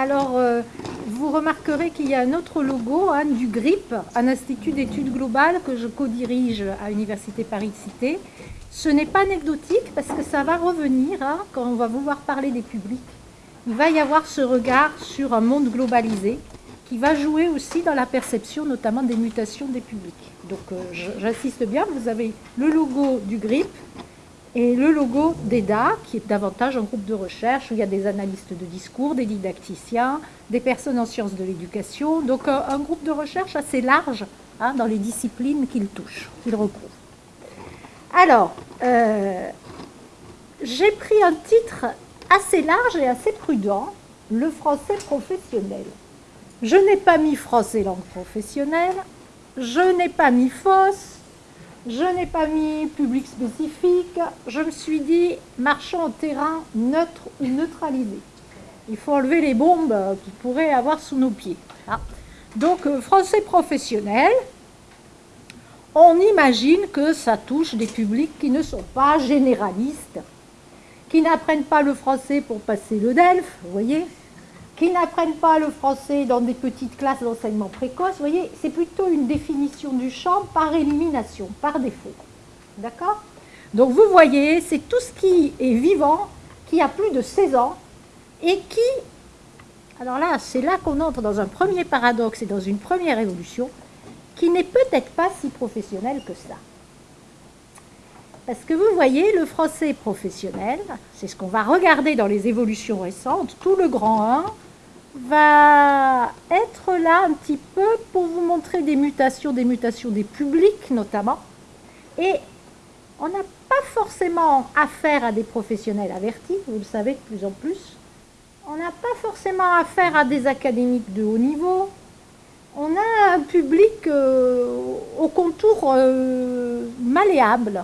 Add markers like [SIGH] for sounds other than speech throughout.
Alors, euh, vous remarquerez qu'il y a un autre logo du GRIP, un institut d'études globales que je co-dirige à l'Université Paris-Cité. Ce n'est pas anecdotique parce que ça va revenir hein, quand on va vouloir parler des publics. Il va y avoir ce regard sur un monde globalisé qui va jouer aussi dans la perception notamment des mutations des publics. Donc euh, j'insiste bien, vous avez le logo du GRIP et le logo d'EDA, qui est davantage un groupe de recherche où il y a des analystes de discours, des didacticiens, des personnes en sciences de l'éducation, donc euh, un, groupe de recherche assez large hein, dans les disciplines qu'il touche, qu'il recouvre. Alors, euh, j'ai pris un titre assez large et assez prudent, le français professionnel. Je n'ai pas mis français langue professionnelle, je n'ai pas mis fausse, je n'ai pas mis public spécifique, je me suis dit marchand en terrain neutre ou neutralisé. Il faut enlever les bombes qui pourraient avoir sous nos pieds. Ah. Donc euh, français professionnel, on imagine que ça touche des publics qui ne sont pas généralistes, qui n'apprennent pas le français pour passer le DELF, vous voyez, qui n'apprennent pas le français dans des petites classes d'enseignement précoce. Vous voyez, c'est plutôt une définition du champ par élimination, par défaut. D'accord? Donc vous voyez, c'est tout ce qui est vivant, qui a plus de 16 ans, et qui... Alors là, c'est là qu'on entre dans un premier paradoxe et dans une première évolution, qui n'est peut-être pas si professionnel que ça. Parce que vous voyez, le français professionnel, c'est ce qu'on va regarder dans les évolutions récentes, tout le grand 1, va être là un petit peu pour vous montrer des mutations, des mutations des publics notamment. Et on n'a pas forcément affaire à des professionnels avertis, vous le savez de plus en plus. On n'a pas forcément affaire à des académiques de haut niveau. On a un public euh, au contour euh, malléable.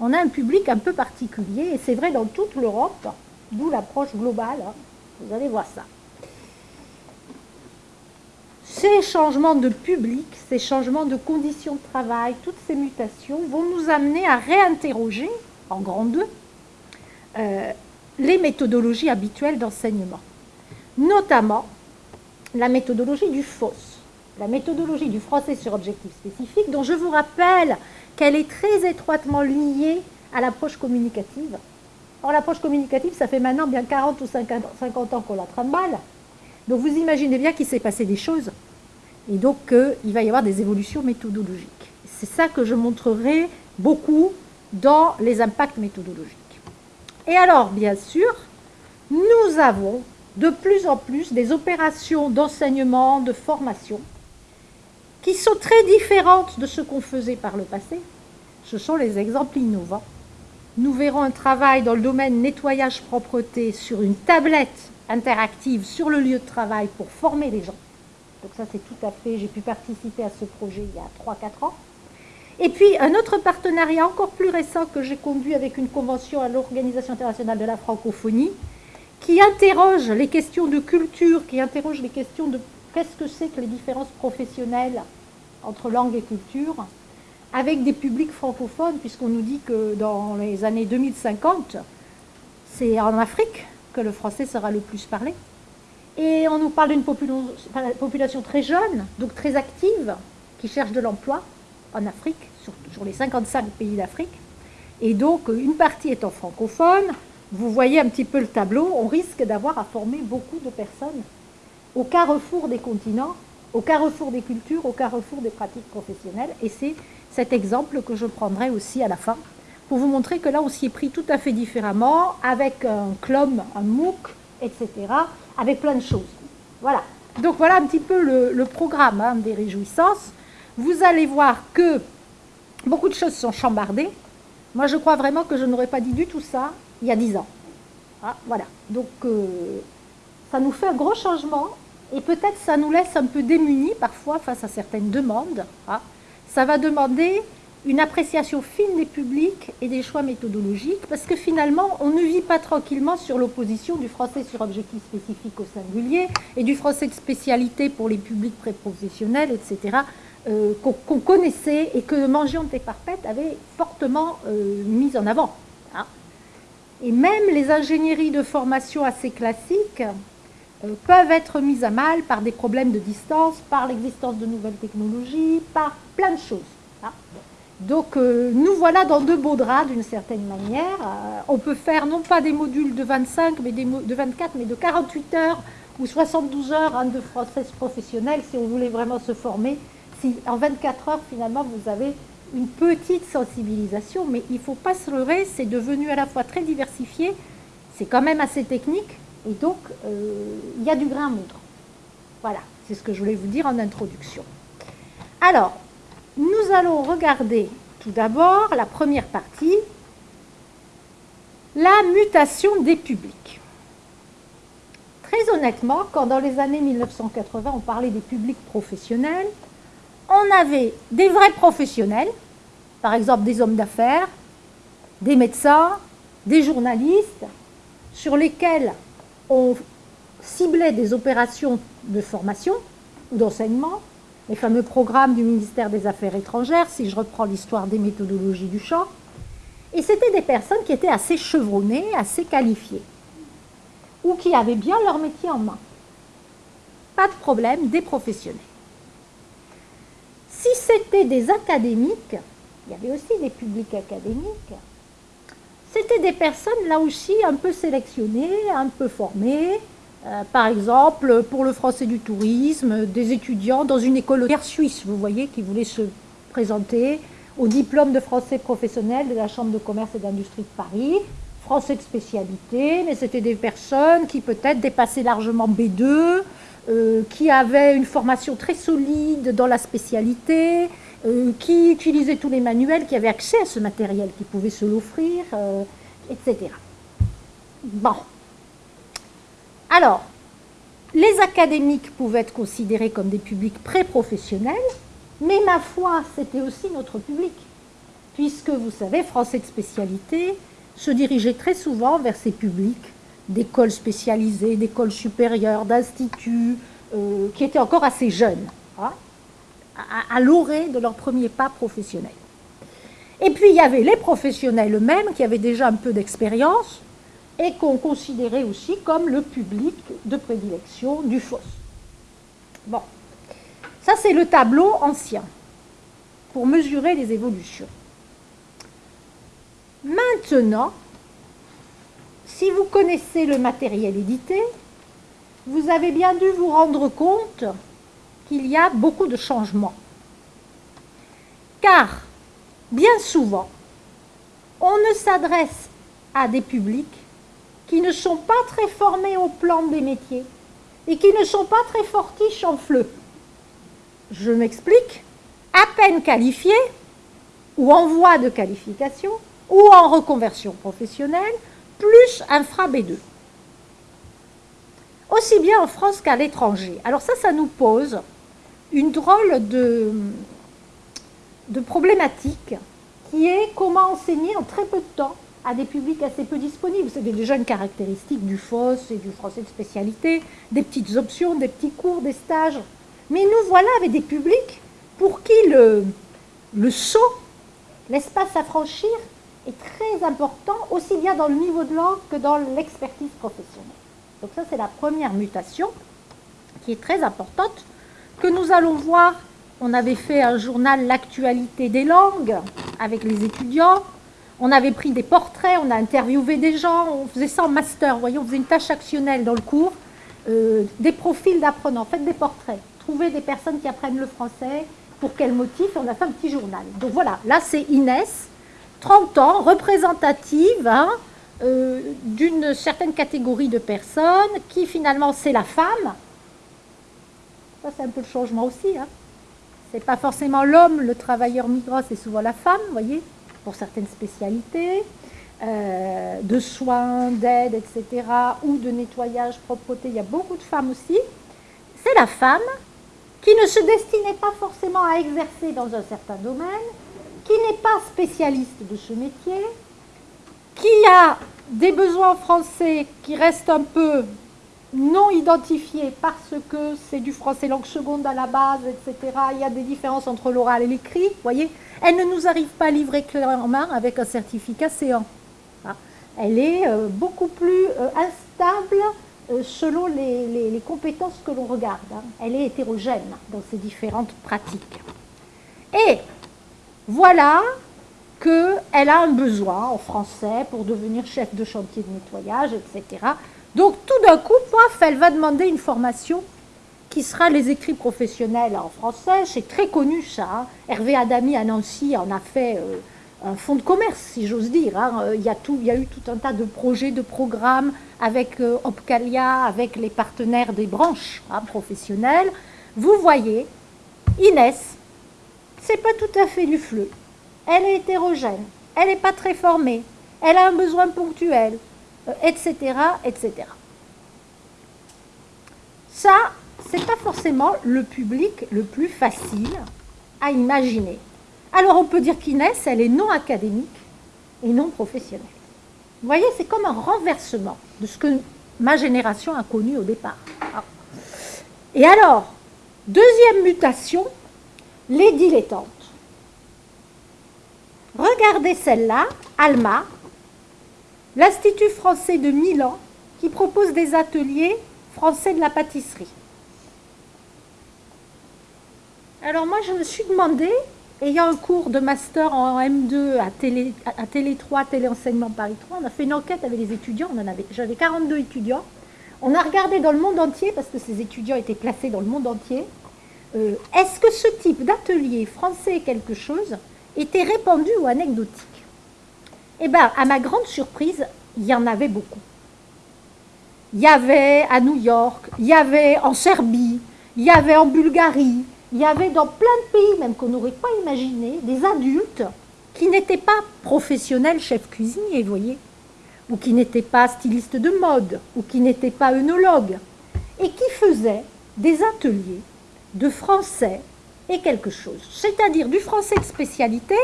On a un public un peu particulier, et c'est vrai dans toute l'Europe, d'où l'approche globale. Hein. Vous allez voir ça. Ces changements de public, ces changements de conditions de travail, toutes ces mutations vont nous amener à réinterroger, en grand 2, euh, les méthodologies habituelles d'enseignement. Notamment la méthodologie du FOSS, la méthodologie du français sur objectif spécifique, dont je vous rappelle qu'elle est très étroitement liée à l'approche communicative. Or, l'approche communicative, ça fait maintenant bien 40 ou 50 ans qu'on la trimballe. Donc vous imaginez bien qu'il s'est passé des choses et donc il va y avoir des évolutions méthodologiques. C'est ça que je montrerai beaucoup dans les impacts méthodologiques. Et alors, bien sûr, nous avons de plus en plus des opérations d'enseignement, de formation, qui sont très différentes de ce qu'on faisait par le passé. Ce sont les exemples innovants. Nous verrons un travail dans le domaine nettoyage-propreté sur une tablette interactive sur le lieu de travail pour former les gens. Donc ça, c'est tout à fait, j'ai pu participer à ce projet il y a 3-4 ans. Et puis, un autre partenariat encore plus récent que j'ai conduit avec une convention à l'Organisation internationale de la francophonie, qui interroge les questions de culture, qui interroge les questions de qu'est-ce que c'est que les différences professionnelles entre langue et culture, avec des publics francophones, puisqu'on nous dit que dans les années 2050, c'est en Afrique que le français sera le plus parlé. Et on nous parle d'une population très jeune, donc très active, qui cherche de l'emploi en Afrique, sur, les 55 pays d'Afrique. Et donc, une partie étant francophone, vous voyez un petit peu le tableau, on risque d'avoir à former beaucoup de personnes au carrefour des continents, au carrefour des cultures, au carrefour des pratiques professionnelles. Et c'est cet exemple que je prendrai aussi à la fin pour vous montrer que là, on s'y est pris tout à fait différemment, avec un CLOM, un MOOC, etc., avec plein de choses. Voilà. Donc voilà un petit peu le, programme hein, des réjouissances. Vous allez voir que beaucoup de choses sont chambardées. Moi, je crois vraiment que je n'aurais pas dit du tout ça il y a dix ans. Ah, voilà. Donc, euh, ça nous fait un gros changement et peut-être ça nous laisse un peu démunis parfois face à certaines demandes. Ah, ça va demander une appréciation fine des publics et des choix méthodologiques, parce que finalement, on ne vit pas tranquillement sur l'opposition du français sur objectif spécifique au singulier et du français de spécialité pour les publics préprofessionnels, etc., euh, qu'on connaissait et que Mangiante et Parpet avait fortement euh, mis en avant. Hein. Et même les ingénieries de formation assez classiques euh, peuvent être mises à mal par des problèmes de distance, par l'existence de nouvelles technologies, par plein de choses. Hein. Donc euh, nous voilà dans de beaux draps d'une certaine manière. Euh, on peut faire non pas des modules de 25, mais des de 24, mais de 48 heures ou 72 heures de français professionnel si on voulait vraiment se former. Si en 24 heures finalement vous avez une petite sensibilisation, mais il ne faut pas se leurrer, c'est devenu à la fois très diversifié, c'est quand même assez technique, et donc euh, il y a du grain à moudre. Voilà, c'est ce que je voulais vous dire en introduction. Alors, nous allons regarder tout d'abord la première partie, la mutation des publics. Très honnêtement, quand dans les années 1980, on parlait des publics professionnels, on avait des vrais professionnels, par exemple des hommes d'affaires, des médecins, des journalistes, sur lesquels on ciblait des opérations de formation ou d'enseignement, les fameux programmes du ministère des Affaires étrangères, si je reprends l'histoire des méthodologies du champ. Et c'était des personnes qui étaient assez chevronnées, assez qualifiées, ou qui avaient bien leur métier en main. Pas de problème, des professionnels. Si c'était des académiques, il y avait aussi des publics académiques, c'était des personnes là aussi un peu sélectionnées, un peu formées, par exemple, pour le français du tourisme, des étudiants dans une école suisse, vous voyez, qui voulaient se présenter au diplôme de français professionnel de la Chambre de commerce et d'industrie de Paris, français de spécialité, mais c'était des personnes qui peut-être dépassaient largement B2, euh, qui avaient une formation très solide dans la spécialité, euh, qui utilisaient tous les manuels, qui avaient accès à ce matériel, qui pouvaient se l'offrir, etc. Bon, alors, les académiques pouvaient être considérés comme des publics pré-professionnels, mais ma foi, c'était aussi notre public, puisque vous savez, français de spécialité se dirigeait très souvent vers ces publics d'écoles spécialisées, d'écoles supérieures, d'instituts, euh, qui étaient encore assez jeunes, hein, à, à l'orée de leur premier pas professionnel. Et puis il y avait les professionnels eux-mêmes qui avaient déjà un peu d'expérience, et qu'on considérait aussi comme le public de prédilection du FOS. Bon, ça c'est le tableau ancien pour mesurer les évolutions. Maintenant, si vous connaissez le matériel édité, vous avez bien dû vous rendre compte qu'il y a beaucoup de changements. Car, bien souvent, on ne s'adresse à des publics qui ne sont pas très formés au plan des métiers et qui ne sont pas très fortiches en fleu. Je m'explique, à peine qualifiés ou en voie de qualification ou en reconversion professionnelle, plus infra B2. Aussi bien en France qu'à l'étranger. Alors ça, ça nous pose une drôle de, de problématique qui est comment enseigner en très peu de temps à des publics assez peu disponibles. C'était déjà une caractéristique du FOS et du français de spécialité, des petites options, des petits cours, des stages. Mais nous voilà avec des publics pour qui le, le saut, l'espace à franchir, est très important, aussi bien dans le niveau de langue que dans l'expertise professionnelle. Donc ça, c'est la première mutation qui est très importante, que nous allons voir. On avait fait un journal L'actualité des langues avec les étudiants. On avait pris des portraits, on a interviewé des gens, on faisait ça en master, vous voyez, on faisait une tâche actionnelle dans le cours, euh, des profils d'apprenants, faites des portraits, trouvez des personnes qui apprennent le français, pour quel motif, et on a fait un petit journal. Donc voilà, là c'est Inès, 30 ans, représentative hein, euh, d'une certaine catégorie de personnes, qui finalement c'est la femme. Ça c'est un peu le changement aussi. Hein. C'est pas forcément l'homme, le travailleur migrant, c'est souvent la femme, vous voyez pour certaines spécialités, euh, de soins, d'aide, etc., ou de nettoyage, propreté, il y a beaucoup de femmes aussi. C'est la femme qui ne se destinait pas forcément à exercer dans un certain domaine, qui n'est pas spécialiste de ce métier, qui a des besoins français qui restent un peu non identifiés parce que c'est du français langue seconde à la base, etc. Il y a des différences entre l'oral et l'écrit, voyez elle ne nous arrive pas livrée main avec un certificat C1. Ah. Elle est euh, beaucoup plus euh, instable euh, selon les, compétences que l'on regarde. Hein. Elle est hétérogène dans ses différentes pratiques. Et voilà qu'elle a un besoin en français pour devenir chef de chantier de nettoyage, etc. Donc tout d'un coup, paf, elle va demander une formation qui sera les écrits professionnels en français. C'est très connu ça. Hein. Hervé Adami à Nancy en a fait euh, un fonds de commerce, si j'ose dire. Hein. Euh, il, y a eu tout un tas de projets, de programmes avec euh, Opcalia, avec les partenaires des branches hein, professionnelles. Vous voyez, Inès, c'est pas tout à fait du fleu. Elle est hétérogène, elle n'est pas très formée, elle a un besoin ponctuel, etc., etc. Ça, c'est pas forcément le public le plus facile à imaginer. Alors on peut dire qu'Inès, elle est non académique et non professionnelle. Vous voyez, c'est comme un renversement de ce que ma génération a connu au départ. Et alors, deuxième mutation, les dilettantes. Regardez celle-là, Alma, l'Institut français de Milan, qui propose des ateliers français de la pâtisserie. Alors moi, je me suis demandé, ayant un cours de master en M2 à Télé, à Télé 3, Téléenseignement Paris 3, on a fait une enquête avec les étudiants, j'avais 42 étudiants. On a regardé dans le monde entier, parce que ces étudiants étaient placés dans le monde entier, euh, est-ce que ce type d'atelier français quelque chose était répandu ou anecdotique? Eh bien, à ma grande surprise, il y en avait beaucoup. Il y avait à New York, il y avait en Serbie, il y avait en Bulgarie, il y avait dans plein de pays, même qu'on n'aurait pas imaginé, des adultes qui n'étaient pas professionnels chefs cuisiniers, vous voyez, ou qui n'étaient pas stylistes de mode, ou qui n'étaient pas œnologues, et qui faisaient des ateliers de français et quelque chose, c'est-à-dire du français de spécialité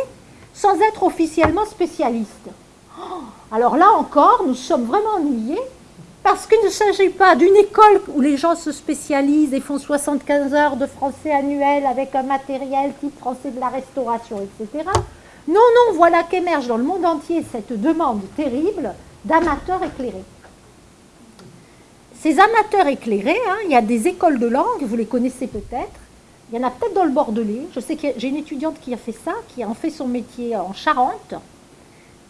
sans être officiellement spécialiste. Oh, alors là encore, nous sommes vraiment ennuyés parce qu'il ne s'agit pas d'une école où les gens se spécialisent et font 75 heures de français annuel avec un matériel type français de la restauration, etc. Non, non, voilà qu'émerge dans le monde entier cette demande terrible d'amateurs éclairés. Ces amateurs éclairés, hein, il y a des écoles de langue, vous les connaissez peut-être, il y en a peut-être dans le Bordelais, je sais que j'ai une étudiante qui a fait ça, qui a en fait son métier en Charente,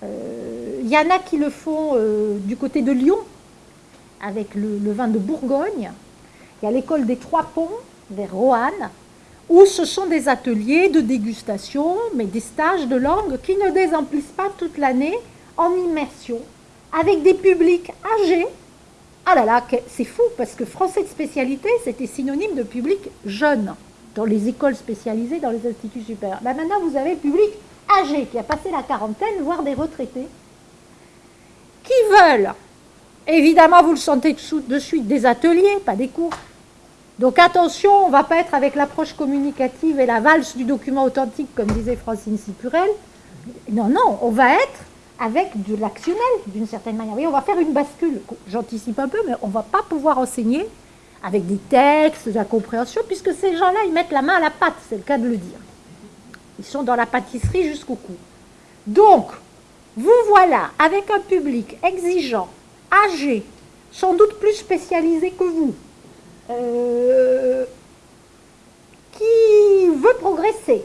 euh, il y en a qui le font euh, du côté de Lyon, avec le, vin de Bourgogne. Il y a l'école des Trois Ponts, vers Roanne, où ce sont des ateliers de dégustation, mais des stages de langue qui ne désemplissent pas toute l'année en immersion, avec des publics âgés. Ah là là, c'est fou, parce que français de spécialité, c'était synonyme de public jeune dans les écoles spécialisées, dans les instituts supérieurs. Ben maintenant, vous avez le public âgé qui a passé la quarantaine, voire des retraités, qui veulent Évidemment, vous le sentez de suite, des ateliers, pas des cours. Donc attention, on ne va pas être avec l'approche communicative et la valse du document authentique, comme disait Francine Sipurel. Non, non, on va être avec de l'actionnel, d'une certaine manière. Oui, on va faire une bascule. J'anticipe un peu, mais on ne va pas pouvoir enseigner avec des textes, de la compréhension, puisque ces gens-là, ils mettent la main à la pâte, c'est le cas de le dire. Ils sont dans la pâtisserie jusqu'au cou. Donc, vous voilà avec un public exigeant, âgé, sans doute plus spécialisé que vous, euh, qui veut progresser,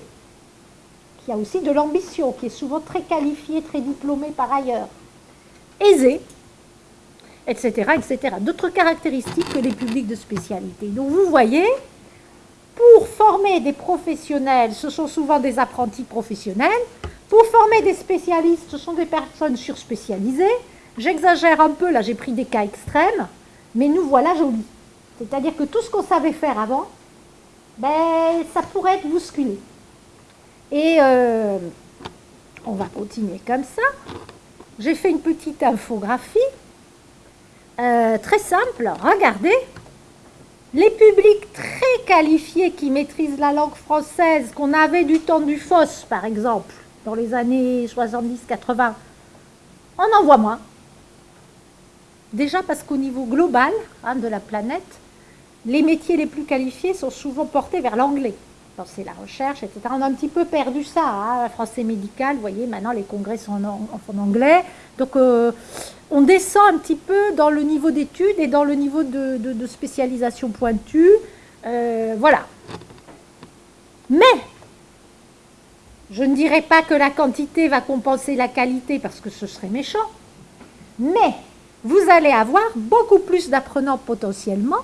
qui a aussi de l'ambition, qui est souvent très qualifié, très diplômé par ailleurs, aisé, etc. etc. D'autres caractéristiques que les publics de spécialité. Donc vous voyez, pour former des professionnels, ce sont souvent des apprentis professionnels. Pour former des spécialistes, ce sont des personnes surspécialisées. J'exagère un peu, là j'ai pris des cas extrêmes, mais nous voilà jolis. C'est-à-dire que tout ce qu'on savait faire avant, ben, ça pourrait être bousculé. Et euh, on va continuer comme ça. J'ai fait une petite infographie, euh, très simple. Regardez, les publics très qualifiés qui maîtrisent la langue française, qu'on avait du temps du FOSS, par exemple, dans les années 70-80, on en voit moins. Déjà parce qu'au niveau global hein, de la planète, les métiers les plus qualifiés sont souvent portés vers l'anglais. lancer la recherche, etc. On a un petit peu perdu ça, hein, français médical, vous voyez, maintenant les congrès sont en, anglais. Donc euh, on descend un petit peu dans le niveau d'études et dans le niveau de, spécialisation pointue. Euh, voilà. Mais, je ne dirais pas que la quantité va compenser la qualité parce que ce serait méchant, mais vous allez avoir beaucoup plus d'apprenants potentiellement,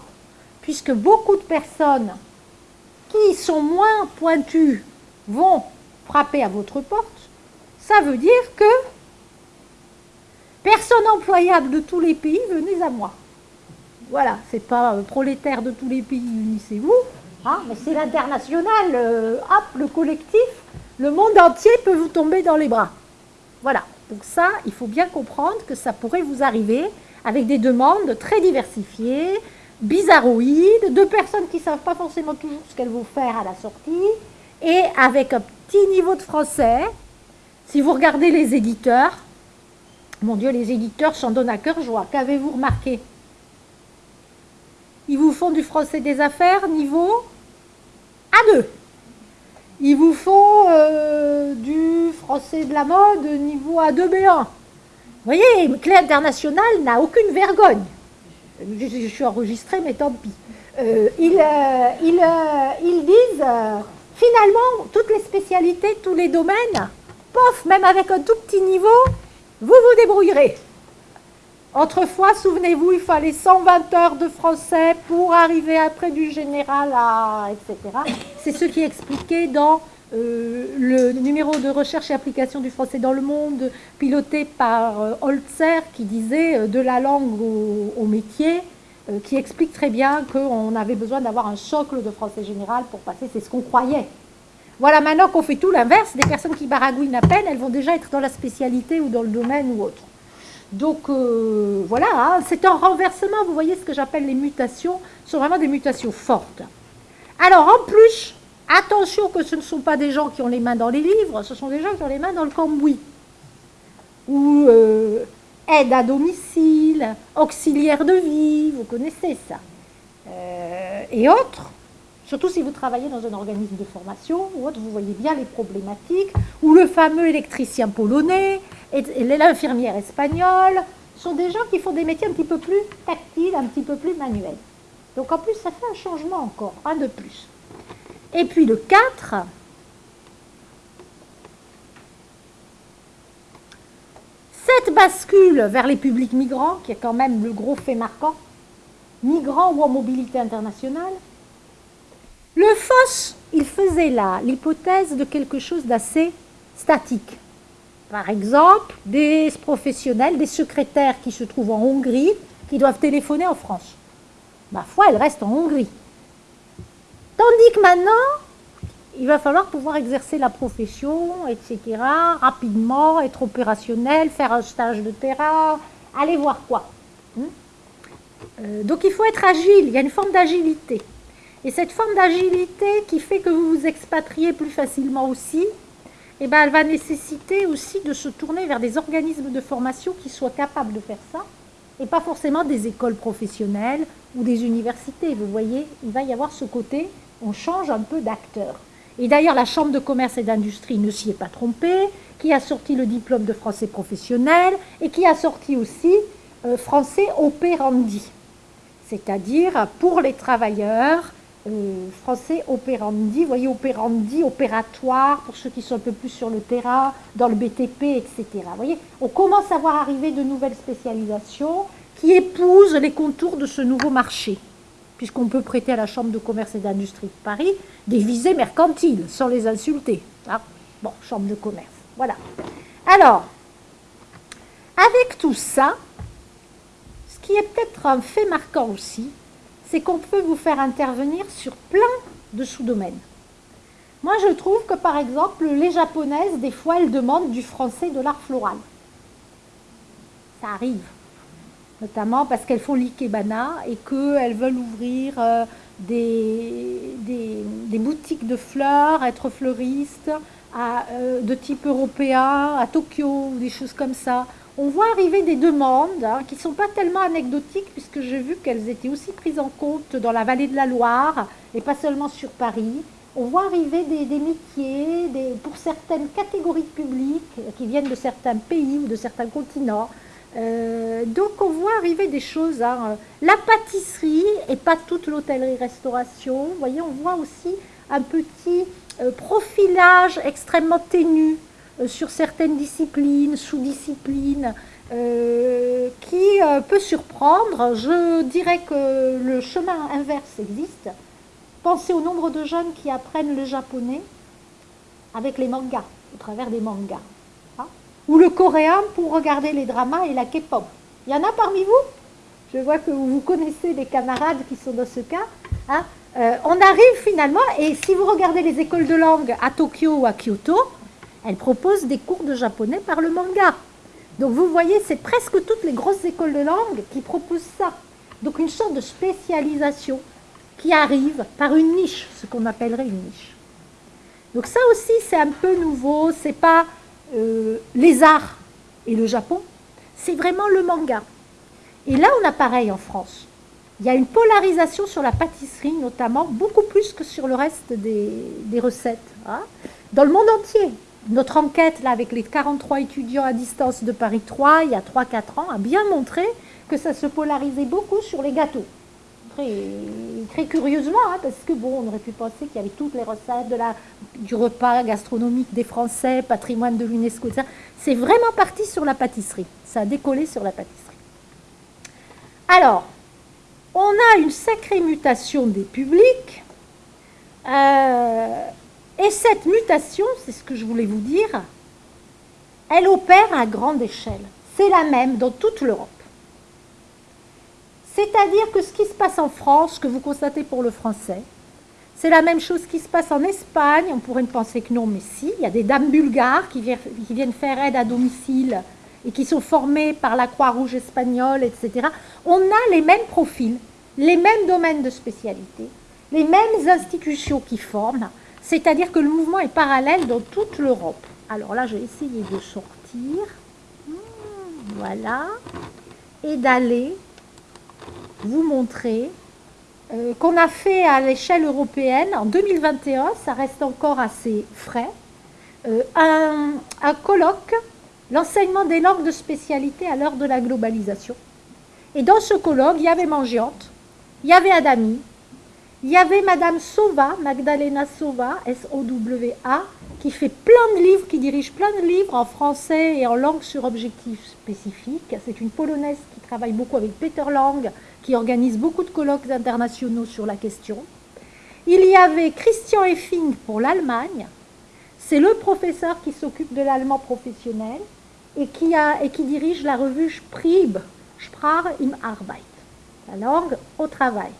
puisque beaucoup de personnes qui sont moins pointus vont frapper à votre porte, ça veut dire que personne employable de tous les pays, venez à moi. Voilà, c'est pas euh, prolétaire de tous les pays, unissez-vous, hein, mais c'est l'international, euh, hop, le collectif, le monde entier peut vous tomber dans les bras. Voilà, donc ça, il faut bien comprendre que ça pourrait vous arriver avec des demandes très diversifiées, bizarroïdes, de personnes qui ne savent pas forcément toujours ce qu'elles vont faire à la sortie, et avec un petit niveau de français. Si vous regardez les éditeurs, mon Dieu, les éditeurs s'en donnent à cœur joie. Qu'avez-vous remarqué? Ils vous font du français des affaires niveau A2. Ils vous font euh, du français de la mode niveau A2B1. Vous voyez, Clé International n'a aucune vergogne je, suis enregistrée, mais tant pis. Euh, ils, euh, ils, ils, disent, finalement, toutes les spécialités, tous les domaines, pof, même avec un tout petit niveau, vous vous débrouillerez. Autrefois, souvenez-vous, il fallait 120 heures de français pour arriver après du général à... etc. C'est ce qui est expliqué dans euh, le numéro de recherche et application du français dans le monde, piloté par euh, Holzer, qui disait euh, de la langue au, métier, qui explique très bien qu'on avait besoin d'avoir un socle de français général pour passer, c'est ce qu'on croyait. Voilà, maintenant qu'on fait tout l'inverse, des personnes qui baragouinent à peine, elles vont déjà être dans la spécialité ou dans le domaine ou autre. Donc voilà, hein, c'est un renversement, vous voyez ce que j'appelle les mutations, ce sont vraiment des mutations fortes. Alors en plus, Attention que ce ne sont pas des gens qui ont les mains dans les livres, ce sont des gens qui ont les mains dans le cambouis. Ou euh, aide à domicile, auxiliaire de vie, vous connaissez ça. Euh, et autres, surtout si vous travaillez dans un organisme de formation ou autre, vous voyez bien les problématiques, ou le fameux électricien polonais, et l'infirmière espagnole, sont des gens qui font des métiers un petit peu plus tactiles, un petit peu plus manuels. Donc en plus, ça fait un changement encore, un de plus. Et puis le 4, cette bascule vers les publics migrants, qui est quand même le gros fait marquant, migrants ou en mobilité internationale, le FOSS, il faisait là l'hypothèse de quelque chose d'assez statique. Par exemple, des professionnels, des secrétaires qui se trouvent en Hongrie, qui doivent téléphoner en France. Ma foi, elles restent en Hongrie. Tandis que maintenant, il va falloir pouvoir exercer la profession, etc., rapidement, être opérationnel, faire un stage de terrain, aller voir quoi. Hmm euh, donc il faut être agile, il y a une forme d'agilité. Et cette forme d'agilité qui fait que vous vous expatriez plus facilement aussi, eh ben, elle va nécessiter aussi de se tourner vers des organismes de formation qui soient capables de faire ça, et pas forcément des écoles professionnelles ou des universités. Vous voyez, il va y avoir ce côté on change un peu d'acteur. Et d'ailleurs, la Chambre de commerce et d'industrie ne s'y est pas trompée, qui a sorti le diplôme de français professionnel et qui a sorti aussi euh, français opérandi, c'est-à-dire pour les travailleurs, euh, français opérandi, voyez, opérandi, opératoire, pour ceux qui sont un peu plus sur le terrain, dans le BTP, etc. Vous voyez, on commence à voir arriver de nouvelles spécialisations qui épousent les contours de ce nouveau marché puisqu'on peut prêter à la Chambre de commerce et d'industrie de Paris des visées mercantiles, sans les insulter. Hein. bon, Chambre de commerce, voilà. Alors, avec tout ça, ce qui est peut-être un fait marquant aussi, c'est qu'on peut vous faire intervenir sur plein de sous-domaines. Moi, je trouve que, par exemple, les japonaises, des fois, elles demandent du français de l'art floral. Ça arrive notamment parce qu'elles font l'ikebana et qu'elles veulent ouvrir euh, des, des, boutiques de fleurs, être fleuristes euh, de type européen à Tokyo ou des choses comme ça. On voit arriver des demandes hein, qui ne sont pas tellement anecdotiques puisque j'ai vu qu'elles étaient aussi prises en compte dans la vallée de la Loire et pas seulement sur Paris, on voit arriver des, métiers pour certaines catégories publiques qui viennent de certains pays ou de certains continents. Euh, donc on voit arriver des choses. Hein. La pâtisserie et pas toute l'hôtellerie-restauration. Vous voyez, on voit aussi un petit profilage extrêmement ténu euh, sur certaines disciplines, sous-disciplines, qui peut surprendre. Je dirais que le chemin inverse existe. Pensez au nombre de jeunes qui apprennent le japonais avec les mangas, au travers des mangas. Hein. ou le coréen pour regarder les dramas et la K-pop. Il y en a parmi vous? Je vois que vous connaissez des camarades qui sont dans ce cas. Hein. Euh, on arrive finalement, et si vous regardez les écoles de langue à Tokyo ou à Kyoto, elles proposent des cours de japonais par le manga. Donc vous voyez, c'est presque toutes les grosses écoles de langue qui proposent ça. Donc une sorte de spécialisation qui arrive par une niche, ce qu'on appellerait une niche. Donc ça aussi, c'est un peu nouveau, c'est pas euh, les arts et le Japon, c'est vraiment le manga. Et là, on a pareil en France. Il y a une polarisation sur la pâtisserie, notamment, beaucoup plus que sur le reste des, recettes. Hein. Dans le monde entier, notre enquête là, avec les 43 étudiants à distance de Paris 3, il y a 3-4 ans, a bien montré que ça se polarisait beaucoup sur les gâteaux très, curieusement, hein, parce que bon, on aurait pu penser qu'il y avait toutes les recettes de la, du repas gastronomique des Français, patrimoine de l'UNESCO, c'est vraiment parti sur la pâtisserie. Ça a décollé sur la pâtisserie. Alors, on a une sacrée mutation des publics. Euh, et cette mutation, c'est ce que je voulais vous dire, elle opère à grande échelle. C'est la même dans toute l'Europe. C'est-à-dire que ce qui se passe en France, que vous constatez pour le français, c'est la même chose qui se passe en Espagne. On pourrait penser que non, mais si. Il y a des dames bulgares qui viennent faire aide à domicile et qui sont formées par la Croix-Rouge espagnole, etc. On a les mêmes profils, les mêmes domaines de spécialité, les mêmes institutions qui forment. C'est-à-dire que le mouvement est parallèle dans toute l'Europe. Alors là, je vais essayer de sortir. Hmm, voilà. Et d'aller vous montrer euh, qu'on a fait à l'échelle européenne en 2021, ça reste encore assez frais, euh, un, colloque, l'enseignement des langues de spécialité à l'heure de la globalisation. Et dans ce colloque, il y avait Mangiante, il y avait Adami, il y avait Madame Sova, Magdalena Sova, S-O-W-A, qui fait plein de livres, qui dirige plein de livres en français et en langue sur objectifs spécifiques. C'est une Polonaise qui travaille beaucoup avec Peter Lang, qui organise beaucoup de colloques internationaux sur la question. Il y avait Christian Effing pour l'Allemagne. C'est le professeur qui s'occupe de l'allemand professionnel et qui, a, et qui dirige la revue Sprib, Sprache im Arbeit, la langue au travail.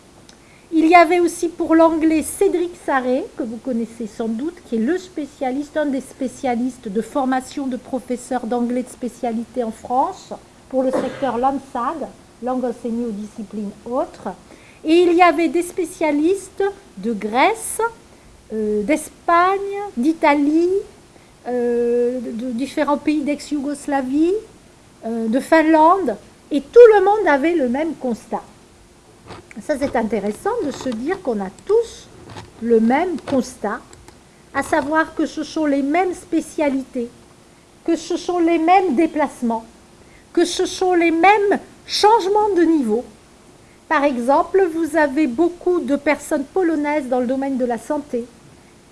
Il y avait aussi pour l'anglais Cédric Sarré, que vous connaissez sans doute, qui est le spécialiste, un des spécialistes de formation de professeurs d'anglais de spécialité en France pour le secteur LAMSAG, langue enseignée aux disciplines autres. Et il y avait des spécialistes de Grèce, euh, d'Espagne, d'Italie, euh, de, différents pays d'ex-Yougoslavie, euh, de Finlande, et tout le monde avait le même constat. Ça, c'est intéressant de se dire qu'on a tous le même constat, à savoir que ce sont les mêmes spécialités, que ce sont les mêmes déplacements, que ce sont les mêmes changements de niveau. Par exemple, vous avez beaucoup de personnes polonaises dans le domaine de la santé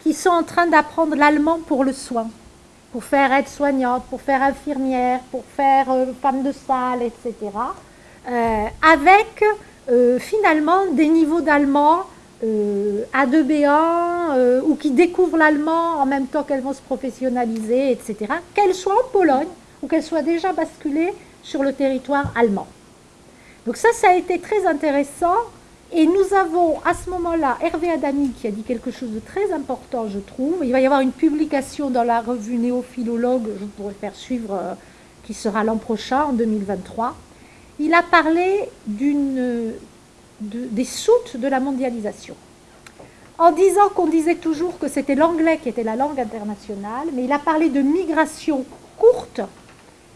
qui sont en train d'apprendre l'allemand pour le soin, pour faire aide-soignante, pour faire infirmière, pour faire euh, femme de salle, etc. Euh, avec euh, finalement des niveaux d'allemand euh, A2B1 euh, ou qui découvrent l'allemand en même temps qu'elles vont se professionnaliser, etc., qu'elles soient en Pologne ou qu'elles soient déjà basculées sur le territoire allemand. Donc ça, ça a été très intéressant. Et nous avons à ce moment-là Hervé Adami qui a dit quelque chose de très important, je trouve. Il va y avoir une publication dans la revue Néophilologue, je pourrais faire suivre, qui sera l'an prochain, en 2023 il a parlé de, des soutes de la mondialisation. En disant qu'on disait toujours que c'était l'anglais qui était la langue internationale, mais il a parlé de migration courte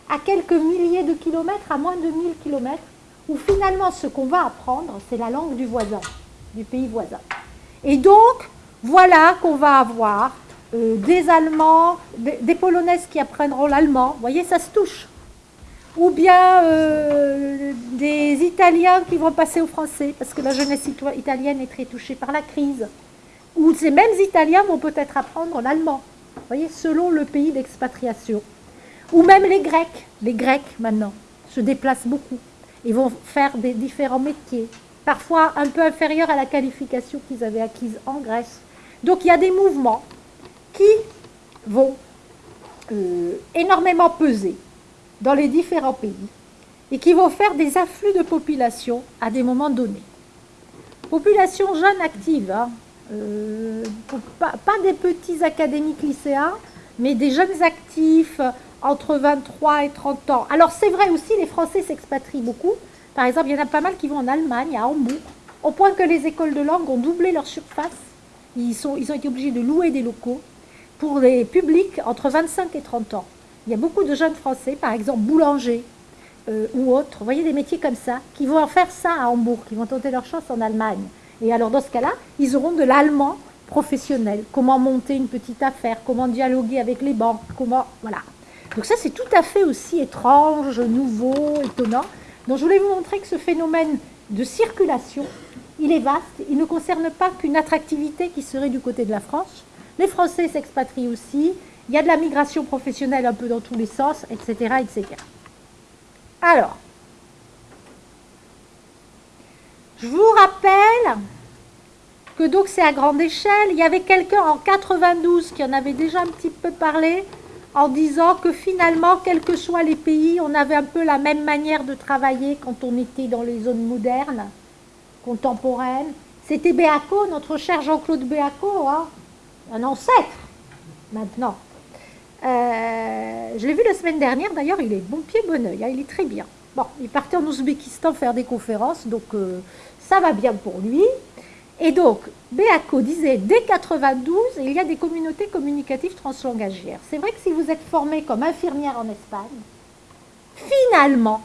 à quelques milliers de kilomètres, à moins de 1000 kilomètres, où finalement ce qu'on va apprendre, c'est la langue du voisin, du pays voisin. Et donc, voilà qu'on va avoir euh, des Allemands, des, Polonaises qui apprendront l'allemand, vous voyez, ça se touche. Ou bien euh, des Italiens qui vont passer au français, parce que la jeunesse italienne est très touchée par la crise. Ou ces mêmes Italiens vont peut-être apprendre l'allemand, voyez, selon le pays d'expatriation. Ou même les Grecs, les Grecs maintenant, se déplacent beaucoup. Ils vont faire des différents métiers, parfois un peu inférieurs à la qualification qu'ils avaient acquise en Grèce. Donc il y a des mouvements qui vont euh, énormément peser dans les différents pays et qui vont faire des afflux de population à des moments donnés. Population jeune active, hein, euh, pas, des petits académiques lycéens, mais des jeunes actifs entre 23 et 30 ans. Alors c'est vrai aussi, les Français s'expatrient beaucoup. Par exemple, il y en a pas mal qui vont en Allemagne, à Hambourg, au point que les écoles de langue ont doublé leur surface. Ils, sont, ils ont été obligés de louer des locaux pour les publics entre 25 et 30 ans. Il y a beaucoup de jeunes Français, par exemple boulangers euh, ou autres, vous voyez des métiers comme ça, qui vont faire ça à Hambourg, qui vont tenter leur chance en Allemagne. Et alors dans ce cas-là, ils auront de l'allemand professionnel, comment monter une petite affaire, comment dialoguer avec les banques, comment... Voilà. Donc ça c'est tout à fait aussi étrange, nouveau, étonnant. Donc je voulais vous montrer que ce phénomène de circulation, il est vaste, il ne concerne pas qu'une attractivité qui serait du côté de la France, les Français s'expatrient aussi. Il y a de la migration professionnelle un peu dans tous les sens, etc. etc. Alors, je vous rappelle que donc c'est à grande échelle. Il y avait quelqu'un en 92 qui en avait déjà un petit peu parlé en disant que finalement, quels que soient les pays, on avait un peu la même manière de travailler quand on était dans les zones modernes, contemporaines. C'était Béaco, notre cher Jean-Claude Béaco, hein, un ancêtre maintenant. Euh, je l'ai vu la semaine dernière, d'ailleurs, il est bon pied, bon oeil, hein, il est très bien. Bon, il partait en Ouzbékistan faire des conférences, donc euh, ça va bien pour lui. Et donc, Béaco disait, dès 92, il y a des communautés communicatives translangagières. C'est vrai que si vous êtes formé comme infirmière en Espagne, finalement,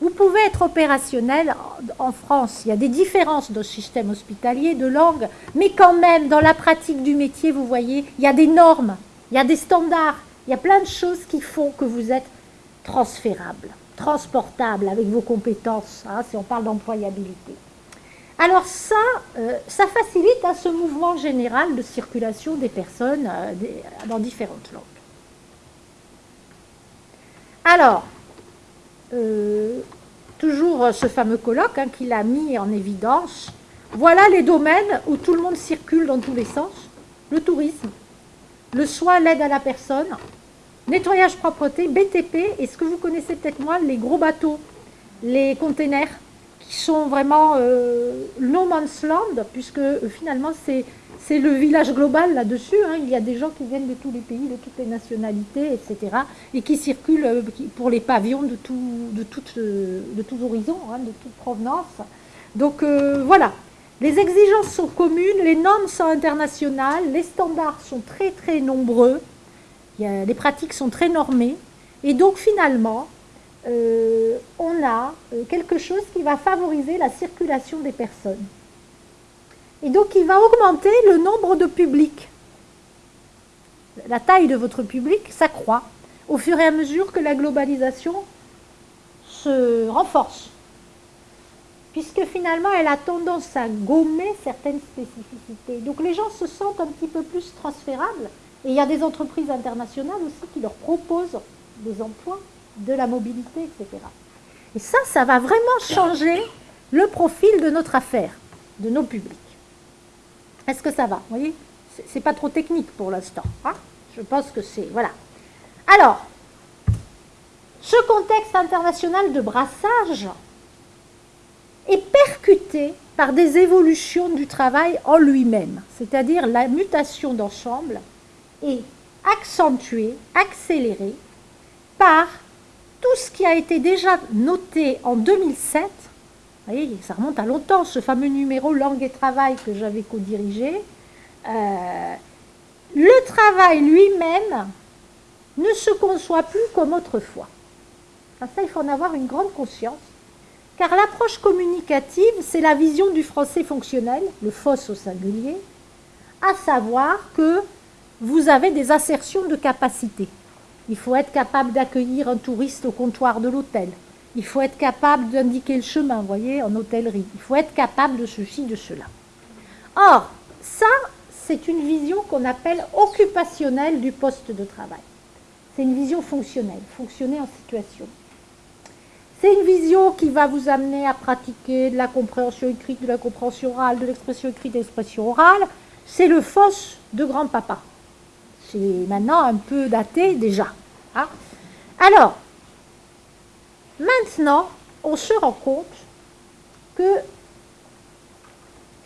vous pouvez être opérationnel en France. Il y a des différences de système hospitalier, de langue, mais quand même, dans la pratique du métier, vous voyez, il y a des normes, il y a des standards, il y a plein de choses qui font que vous êtes transférable, transportable avec vos compétences, hein, si on parle d'employabilité. Alors ça, euh, ça facilite hein, ce mouvement général de circulation des personnes euh, dans différentes langues. Alors, euh, toujours ce fameux colloque hein, qu'il a mis en évidence. Voilà les domaines où tout le monde circule dans tous les sens. Le tourisme, le soin, l'aide à la personne, nettoyage, propreté, BTP, et ce que vous connaissez peut-être moins, les gros bateaux, les containers, qui sont vraiment euh, no man's land, puisque euh, finalement c'est le village global là-dessus. Hein. Il y a des gens qui viennent de tous les pays, de toutes les nationalités, etc. Et qui circulent euh, pour les pavillons de, tout, de, de tous horizons, hein, de toute provenance. Donc voilà, les exigences sont communes, les normes sont internationales, les standards sont très très nombreux, les pratiques sont très normées. Et donc finalement, on a quelque chose qui va favoriser la circulation des personnes. Et donc, il va augmenter le nombre de publics. La taille de votre public s'accroît au fur et à mesure que la globalisation se renforce. Puisque finalement, elle a tendance à gommer certaines spécificités. Donc, les gens se sentent un petit peu plus transférables. Et il y a des entreprises internationales aussi qui leur proposent des emplois, de la mobilité, etc. Et ça, ça va vraiment changer le profil de notre affaire, de nos publics. Est-ce que ça va Vous voyez? C'est pas trop technique pour l'instant. Hein? Je pense que c'est... Voilà. Alors, ce contexte international de brassage est percuté par des évolutions du travail en lui-même, c'est-à-dire la mutation d'ensemble est accentuée, accélérée par tout ce qui a été déjà noté en 2007 vous voyez, ça remonte à longtemps, ce fameux numéro Langue et Travail que j'avais co-dirigé. Euh, le travail lui-même ne se conçoit plus comme autrefois. ça, il faut en avoir une grande conscience. Car l'approche communicative, c'est la vision du français fonctionnel, le FOSS au singulier, à savoir que vous avez des assertions de capacité. Il faut être capable d'accueillir un touriste au comptoir de l'hôtel. Il faut être capable d'indiquer le chemin, vous voyez, en hôtellerie. Il faut être capable de ceci, de cela. Or, ça, c'est une vision qu'on appelle occupationnelle du poste de travail. C'est une vision fonctionnelle, fonctionner en situation. C'est une vision qui va vous amener à pratiquer de la compréhension écrite, de la compréhension orale, de l'expression écrite, de l'expression orale. C'est le FOSS de grand-papa. C'est maintenant un peu daté déjà. Hein. Alors, maintenant, on se rend compte que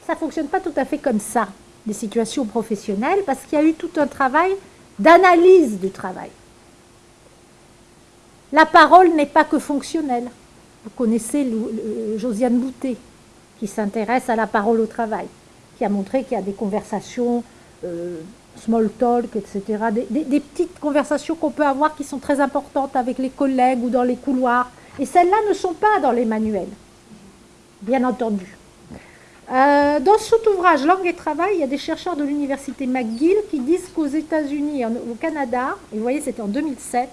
ça ne fonctionne pas tout à fait comme ça, les situations professionnelles, parce qu'il y a eu tout un travail d'analyse du travail. La parole n'est pas que fonctionnelle. Vous connaissez Josiane Boutet, qui s'intéresse à la parole au travail, qui a montré qu'il y a des conversations euh, small talk, etc., des, petites conversations qu'on peut avoir qui sont très importantes avec les collègues ou dans les couloirs. Et celles-là ne sont pas dans les manuels, bien entendu. Euh, dans cet ouvrage Langue et travail, il y a des chercheurs de l'université McGill qui disent qu'aux États-Unis au Canada, et vous voyez c'était en 2007,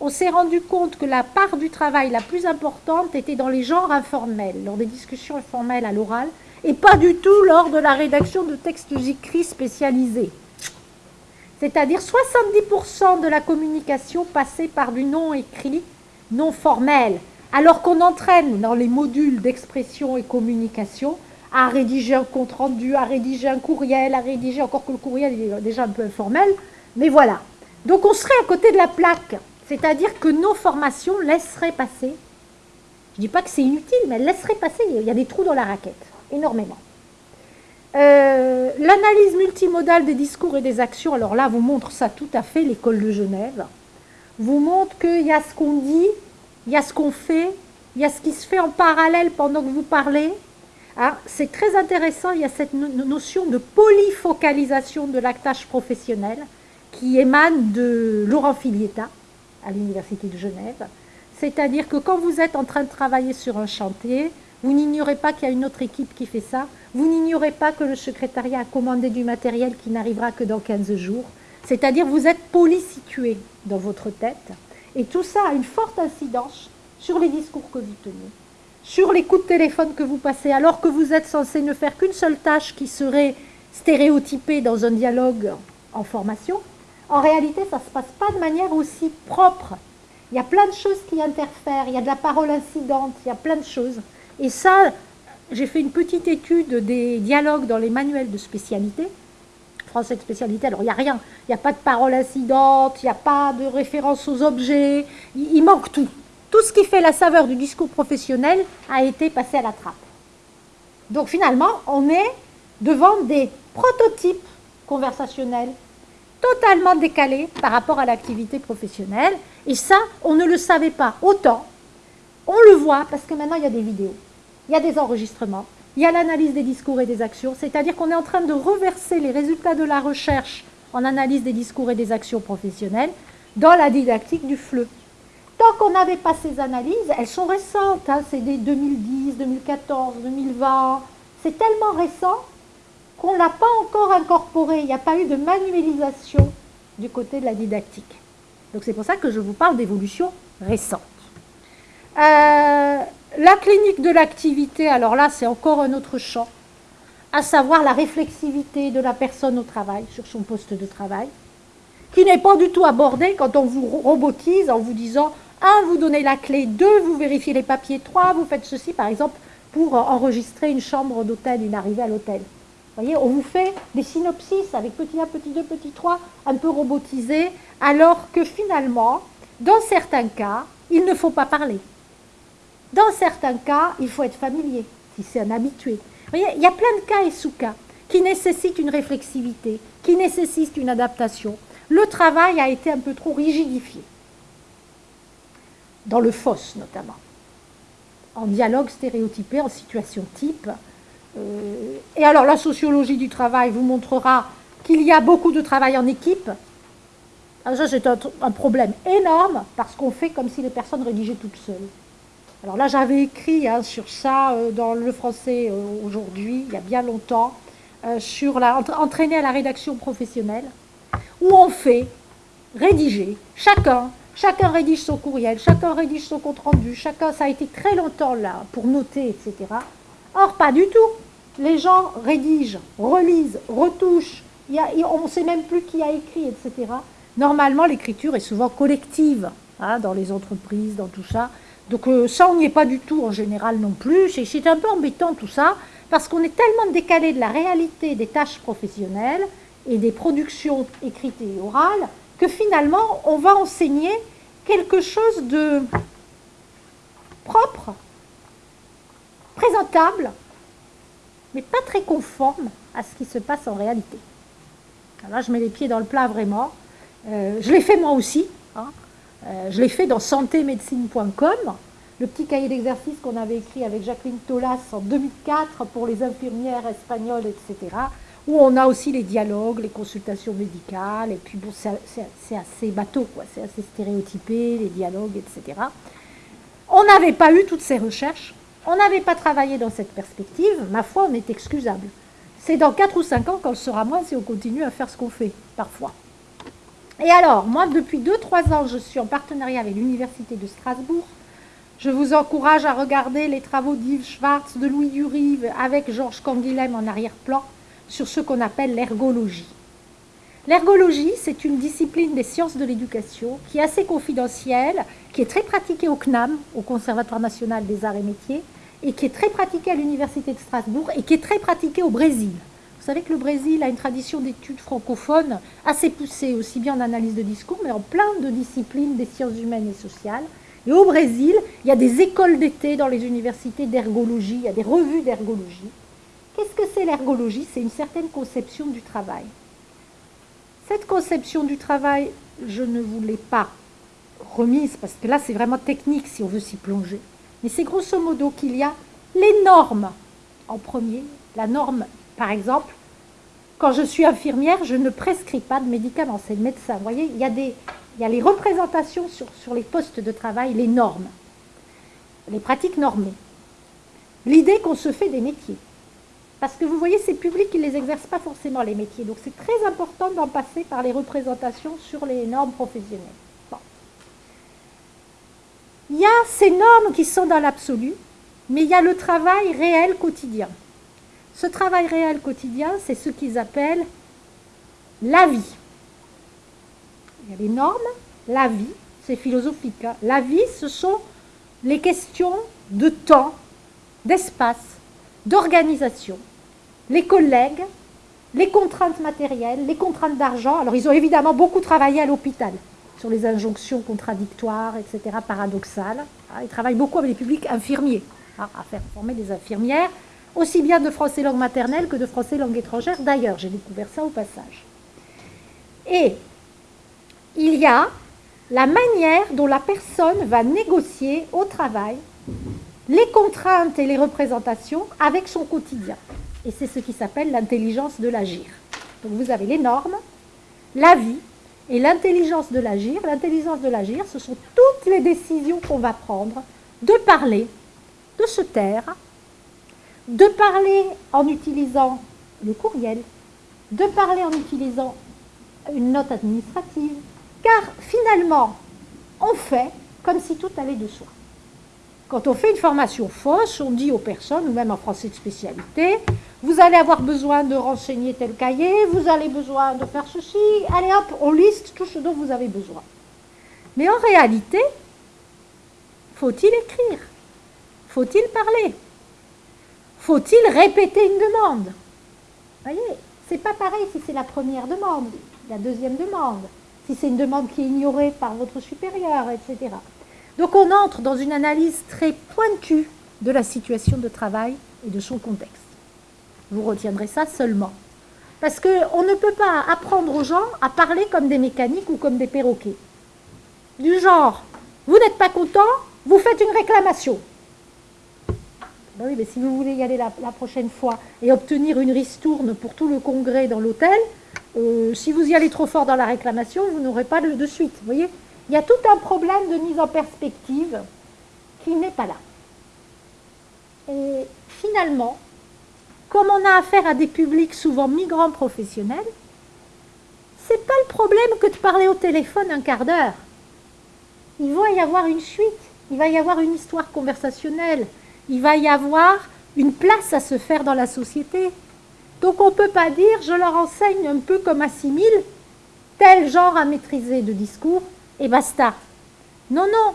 on s'est rendu compte que la part du travail la plus importante était dans les genres informels, lors des discussions informelles à l'oral, et pas du tout lors de la rédaction de textes écrits spécialisés. C'est-à-dire 70% de la communication passait par du non écrit, non formel, alors qu'on entraîne dans les modules d'expression et communication à rédiger un compte-rendu, à rédiger un courriel, à rédiger, encore que le courriel est déjà un peu informel, mais voilà. Donc on serait à côté de la plaque, c'est-à-dire que nos formations laisseraient passer, je ne dis pas que c'est inutile, mais elles laisseraient passer, il y a des trous dans la raquette, énormément. Euh, l'analyse multimodale des discours et des actions, alors là, vous montre ça tout à fait, l'école de Genève, vous montre qu'il y a ce qu'on dit, il y a ce qu'on fait, il y a ce qui se fait en parallèle pendant que vous parlez. Ah, c'est très intéressant, il y a cette notion de polyfocalisation de l'actage professionnel qui émane de Laurent Filietta à l'Université de Genève. C'est-à-dire que quand vous êtes en train de travailler sur un chantier, vous n'ignorez pas qu'il y a une autre équipe qui fait ça. Vous n'ignorez pas que le secrétariat a commandé du matériel qui n'arrivera que dans 15 jours. C'est-à-dire vous êtes polysitué dans votre tête. Et tout ça a une forte incidence sur les discours que vous tenez, sur les coups de téléphone que vous passez, alors que vous êtes censé ne faire qu'une seule tâche qui serait stéréotypée dans un dialogue en formation. En réalité, ça ne se passe pas de manière aussi propre. Il y a plein de choses qui interfèrent, il y a de la parole incidente, il y a plein de choses. Et ça, j'ai fait une petite étude des dialogues dans les manuels de spécialité, français de spécialité, alors il n'y a rien, il n'y a pas de parole incidente, il n'y a pas de référence aux objets, il, manque tout. Tout ce qui fait la saveur du discours professionnel a été passé à la trappe. Donc finalement, on est devant des prototypes conversationnels totalement décalés par rapport à l'activité professionnelle. Et ça, on ne le savait pas. Autant, on le voit parce que maintenant, il y a des vidéos il y a des enregistrements, il y a l'analyse des discours et des actions, c'est-à-dire qu'on est en train de reverser les résultats de la recherche en analyse des discours et des actions professionnelles dans la didactique du FLE. Tant qu'on n'avait pas ces analyses, elles sont récentes, hein, c'est des 2010, 2014, 2020, c'est tellement récent qu'on ne l'a pas encore incorporé, il n'y a pas eu de manualisation du côté de la didactique. Donc c'est pour ça que je vous parle d'évolution récente. Euh, la clinique de l'activité, alors là, c'est encore un autre champ, à savoir la réflexivité de la personne au travail, sur son poste de travail, qui n'est pas du tout abordée quand on vous robotise en vous disant un, vous donnez la clé, deux, vous vérifiez les papiers, trois, vous faites ceci, par exemple, pour enregistrer une chambre d'hôtel, une arrivée à l'hôtel. Vous voyez, on vous fait des synopsis avec petit 1, petit 2, petit 3, un peu robotisés, alors que finalement, dans certains cas, il ne faut pas parler. Dans certains cas, il faut être familier, si c'est un habitué. il y a plein de cas et sous-cas qui nécessitent une réflexivité, qui nécessitent une adaptation. Le travail a été un peu trop rigidifié, dans le FOSS notamment, en dialogue stéréotypé, en situation type. Euh, et alors la sociologie du travail vous montrera qu'il y a beaucoup de travail en équipe. Alors ça c'est un, un problème énorme parce qu'on fait comme si les personnes rédigeaient toutes seules. Alors là, j'avais écrit hein, sur ça euh, dans le français euh, aujourd'hui, il y a bien longtemps. euh, sur entraîner à la rédaction professionnelle, où on fait rédiger, chacun, chacun rédige son courriel, chacun rédige son compte-rendu, chacun, ça a été très longtemps là pour noter, etc. Or, pas du tout. Les gens rédigent, relisent, retouchent, on ne sait même plus qui a écrit, etc. Normalement, l'écriture est souvent collective hein, dans les entreprises, dans tout ça. Donc euh, ça, on n'y est pas du tout en général non plus. C'est un peu embêtant tout ça, parce qu'on est tellement décalé de la réalité des tâches professionnelles et des productions écrites et orales, que finalement, on va enseigner quelque chose de propre, présentable, mais pas très conforme à ce qui se passe en réalité. Là, je mets les pieds dans le plat vraiment. Euh, je l'ai fait moi aussi. Hein. Euh, je l'ai fait dans santémédecine.com, le petit cahier d'exercice qu'on avait écrit avec Jacqueline Tolas en 2004 pour les infirmières espagnoles, etc. Où on a aussi les dialogues, les consultations médicales, et puis bon, c'est assez bateau, quoi, c'est assez stéréotypé, les dialogues, etc. On n'avait pas eu toutes ces recherches, on n'avait pas travaillé dans cette perspective, ma foi, on est excusable. C'est dans 4 ou 5 ans qu'on le sera moins si on continue à faire ce qu'on fait, parfois. Et alors, moi, depuis 2-3 ans, je suis en partenariat avec l'Université de Strasbourg. Je vous encourage à regarder les travaux d'Yves Schwartz, de Louis Durive, avec Georges Canguilhem en arrière-plan, sur ce qu'on appelle l'ergologie. L'ergologie, c'est une discipline des sciences de l'éducation qui est assez confidentielle, qui est très pratiquée au CNAM, au Conservatoire national des arts et métiers, et qui est très pratiquée à l'Université de Strasbourg et qui est très pratiquée au Brésil. Vous savez que le Brésil a une tradition d'études francophones assez poussée, aussi bien en analyse de discours, mais en plein de disciplines des sciences humaines et sociales. Et au Brésil, il y a des écoles d'été dans les universités d'ergologie, il y a des revues d'ergologie. Qu'est-ce que c'est l'ergologie? C'est une certaine conception du travail. Cette conception du travail, je ne vous l'ai pas remise, parce que là, c'est vraiment technique si on veut s'y plonger. Mais c'est grosso modo qu'il y a les normes en premier. La norme, par exemple, quand je suis infirmière, je ne prescris pas de médicaments, c'est le médecin. Vous voyez, il y a, les représentations sur, sur les postes de travail, les normes, les pratiques normées. L'idée qu'on se fait des métiers. Parce que vous voyez, ces publics, ils ne les exercent pas forcément les métiers. Donc c'est très important d'en passer par les représentations sur les normes professionnelles. Il y a ces normes qui sont dans l'absolu, mais il y a le travail réel quotidien. Ce travail réel quotidien, c'est ce qu'ils appellent la vie. Il y a les normes, la vie, c'est philosophique. Hein. La vie, ce sont les questions de temps, d'espace, d'organisation, les collègues, les contraintes matérielles, les contraintes d'argent. Alors, ils ont évidemment beaucoup travaillé à l'hôpital sur les injonctions contradictoires, etc., paradoxales. Ah, ils travaillent beaucoup avec les publics infirmiers, hein, à faire former des infirmières, aussi bien de français langue maternelle que de français langue étrangère. D'ailleurs, j'ai découvert ça au passage. Et il y a la manière dont la personne va négocier au travail les contraintes et les représentations avec son quotidien. Et c'est ce qui s'appelle l'intelligence de l'agir. Donc vous avez les normes, la vie, et l'intelligence de l'agir, l'intelligence de l'agir, ce sont toutes les décisions qu'on va prendre de parler, de se taire, de parler en utilisant le courriel, de parler en utilisant une note administrative, car finalement, on fait comme si tout allait de soi. Quand on fait une formation fausse, on dit aux personnes, ou même en français de spécialité, vous allez avoir besoin de renseigner tel cahier, vous allez besoin de faire ceci, allez hop, on liste tout ce dont vous avez besoin. Mais en réalité, faut-il écrire? Faut-il parler? Faut-il répéter une demande? Vous voyez, c'est pas pareil si c'est la première demande, la deuxième demande, si c'est une demande qui est ignorée par votre supérieur, etc. Donc on entre dans une analyse très pointue de la situation de travail et de son contexte. Vous retiendrez ça seulement. Parce qu'on ne peut pas apprendre aux gens à parler comme des mécaniques ou comme des perroquets. Du genre, vous n'êtes pas content, vous faites une réclamation. Ben oui, mais si vous voulez y aller la, prochaine fois et obtenir une ristourne pour tout le congrès dans l'hôtel, euh, si vous y allez trop fort dans la réclamation, vous n'aurez pas de, de suite. Vous voyez? Il y a tout un problème de mise en perspective qui n'est pas là. Et finalement, comme on a affaire à des publics souvent migrants professionnels, c'est pas le problème que de parler au téléphone un quart d'heure. Il va y avoir une suite, il va y avoir une histoire conversationnelle, il va y avoir une place à se faire dans la société. Donc on ne peut pas dire je leur enseigne un peu comme assimile tel genre à maîtriser de discours et basta. Non, non,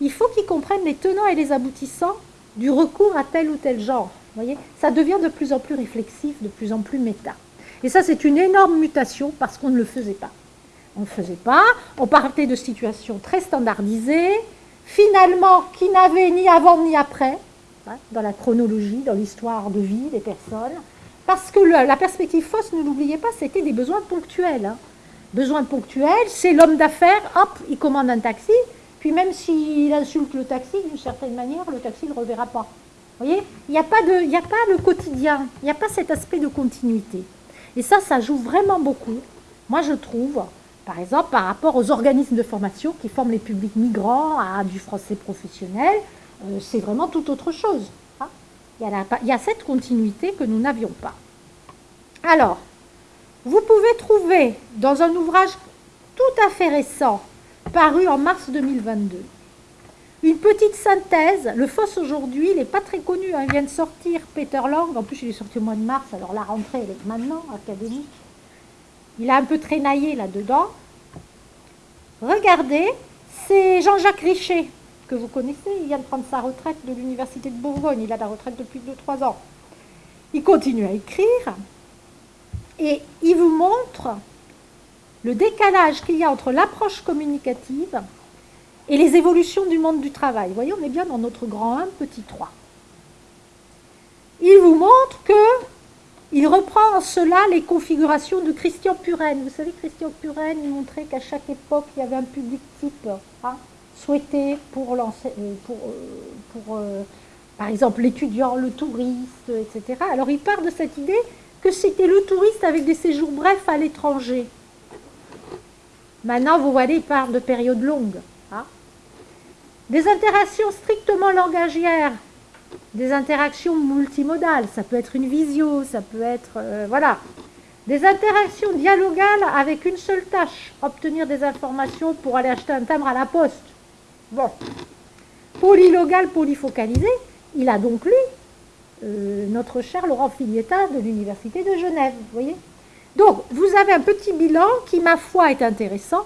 il faut qu'ils comprennent les tenants et les aboutissants du recours à tel ou tel genre. voyez ça devient de plus en plus réflexif, de plus en plus méta. Et ça, c'est une énorme mutation parce qu'on ne le faisait pas. On ne le faisait pas, on partait de situations très standardisées, finalement, qui n'avaient ni avant ni après, hein, dans la chronologie, dans l'histoire de vie des personnes, parce que la perspective fausse, ne l'oubliez pas, c'était des besoins ponctuels. Hein. Besoins ponctuels, c'est l'homme d'affaires, hop, il commande un taxi, puis même s'il insulte le taxi, d'une certaine manière, le taxi ne le reverra pas. Vous voyez Il n'y a, pas a pas le quotidien, il n'y a pas cet aspect de continuité. Et ça, ça joue vraiment beaucoup. Moi, je trouve, par exemple, par rapport aux organismes de formation qui forment les publics migrants à du français professionnel, c'est vraiment tout autre chose. Hein. il, y a cette continuité que nous n'avions pas. Alors, vous pouvez trouver dans un ouvrage tout à fait récent, paru en mars 2022, une petite synthèse. Le FOSS aujourd'hui, il n'est pas très connu. Hein. Il vient de sortir Peter Lang. En plus, il est sorti au mois de mars. Alors la rentrée, elle est maintenant académique. Il a un peu traînaillé là-dedans. Regardez, c'est Jean-Jacques Richer, que vous connaissez. Il vient de prendre sa retraite de l'Université de Bourgogne. Il a la retraite depuis 2-3 ans. Il continue à écrire. Et il vous montre le décalage qu'il y a entre l'approche communicative et les évolutions du monde du travail. Vous voyez, on est bien dans notre grand 1, petit 3. Il vous montre que il reprend en cela les configurations de Christian Puren. Vous savez, Christian Puren, il montrait qu'à chaque époque, il y avait un public type hein, souhaité pour, euh, pour, euh, pour euh, par exemple, l'étudiant, le touriste, etc. Alors, il part de cette idée que c'était le touriste avec des séjours brefs à l'étranger. Maintenant, vous voyez, il parle de périodes longues. Hein. Des interactions strictement langagières, des interactions multimodales, ça peut être une visio, ça peut être... Voilà. Des interactions dialogales avec une seule tâche, obtenir des informations pour aller acheter un timbre à la poste. Bon. Polylogal, polyfocalisé, il a donc lu euh, notre cher Laurent Filietta de l'Université de Genève, voyez donc, vous avez un petit bilan qui, ma foi, est intéressant,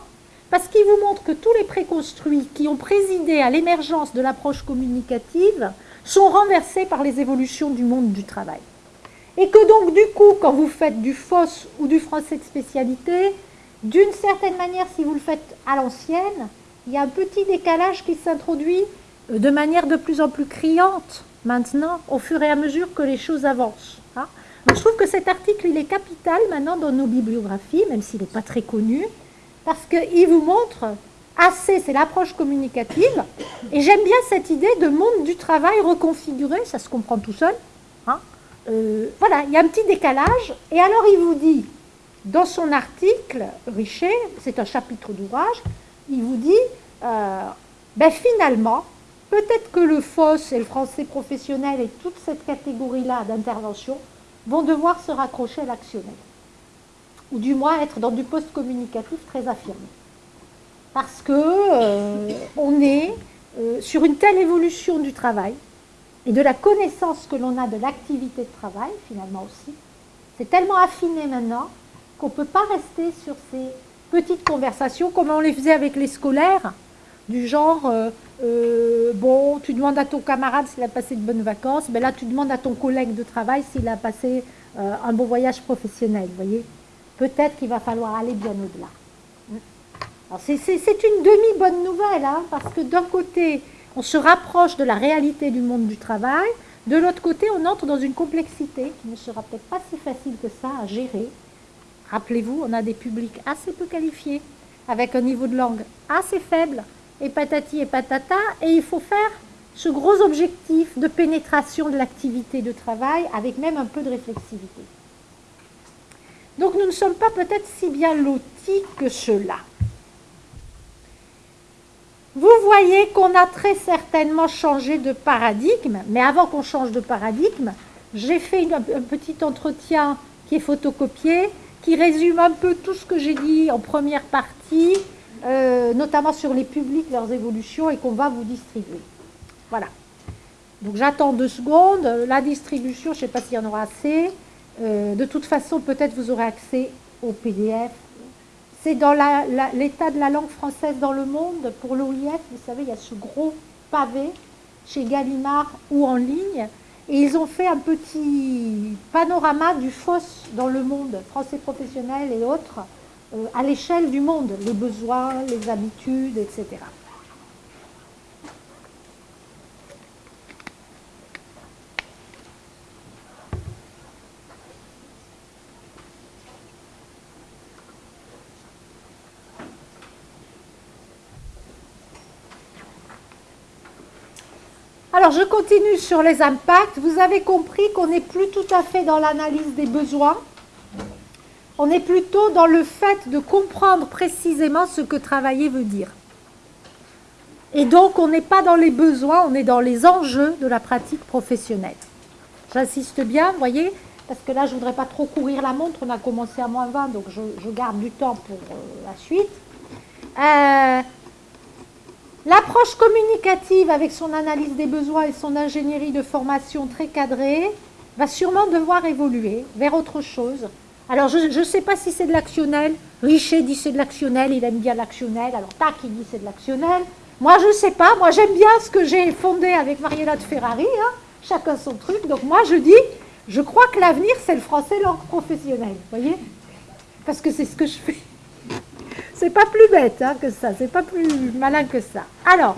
parce qu'il vous montre que tous les préconstruits qui ont présidé à l'émergence de l'approche communicative sont renversés par les évolutions du monde du travail. Et que donc, du coup, quand vous faites du FOSS ou du français de spécialité, d'une certaine manière, si vous le faites à l'ancienne, il y a un petit décalage qui s'introduit de manière de plus en plus criante maintenant, au fur et à mesure que les choses avancent. Hein je trouve que cet article, il est capital maintenant dans nos bibliographies, même s'il n'est pas très connu, parce qu'il vous montre assez, c'est l'approche communicative, et j'aime bien cette idée de monde du travail reconfiguré, ça se comprend tout seul. Hein. Euh, voilà, il y a un petit décalage, et alors il vous dit, dans son article, Richer, c'est un chapitre d'ouvrage, il vous dit, euh, ben finalement, peut-être que le FOSS et le français professionnel et toute cette catégorie-là d'intervention vont devoir se raccrocher à l'actionnel, ou du moins être dans du post-communicatif très affirmé. Parce que euh, on est euh, sur une telle évolution du travail et de la connaissance que l'on a de l'activité de travail, finalement aussi, c'est tellement affiné maintenant qu'on ne peut pas rester sur ces petites conversations comme on les faisait avec les scolaires, du genre, euh, euh, bon, tu demandes à ton camarade s'il a passé de bonnes vacances, mais là tu demandes à ton collègue de travail s'il a passé euh, un bon voyage professionnel, vous voyez. Peut-être qu'il va falloir aller bien au-delà. C'est une demi-bonne nouvelle, hein, parce que d'un côté, on se rapproche de la réalité du monde du travail, de l'autre côté, on entre dans une complexité qui ne sera peut-être pas si facile que ça à gérer. Rappelez-vous, on a des publics assez peu qualifiés, avec un niveau de langue assez faible, et patati et patata, et il faut faire ce gros objectif de pénétration de l'activité de travail avec même un peu de réflexivité. Donc nous ne sommes pas peut-être si bien lotis que cela. Vous voyez qu'on a très certainement changé de paradigme, mais avant qu'on change de paradigme, j'ai fait un petit entretien qui est photocopié, qui résume un peu tout ce que j'ai dit en première partie, euh, notamment sur les publics, leurs évolutions, et qu'on va vous distribuer. Voilà. Donc j'attends deux secondes. La distribution, je ne sais pas s'il y en aura assez. Euh, de toute façon, peut-être vous aurez accès au PDF. C'est dans l'état de la langue française dans le monde. Pour l'OIF, vous savez, il y a ce gros pavé chez Gallimard ou en ligne. Et ils ont fait un petit panorama du FOSS dans le monde, français professionnel et autres, euh, à l'échelle du monde, les besoins, les habitudes, etc. Alors, je continue sur les impacts. Vous avez compris qu'on n'est plus tout à fait dans l'analyse des besoins. On est plutôt dans le fait de comprendre précisément ce que travailler veut dire. Et donc, on n'est pas dans les besoins, on est dans les enjeux de la pratique professionnelle. J'insiste bien, vous voyez, parce que là, je ne voudrais pas trop courir la montre. On a commencé à moins 20, donc je, garde du temps pour euh, la suite. Euh, L'approche communicative avec son analyse des besoins et son ingénierie de formation très cadrée va sûrement devoir évoluer vers autre chose. Alors, je ne sais pas si c'est de l'actionnel. Richer dit c'est de l'actionnel, il aime bien l'actionnel. Alors, Tac, il dit c'est de l'actionnel. Moi, je ne sais pas. Moi, j'aime bien ce que j'ai fondé avec Mariella de Ferrari. Hein. Chacun son truc. Donc, moi, je dis, je crois que l'avenir, c'est le français langue professionnelle. Vous voyez? Parce que c'est ce que je fais. C'est pas plus bête hein, que ça, c'est pas plus malin que ça. Alors,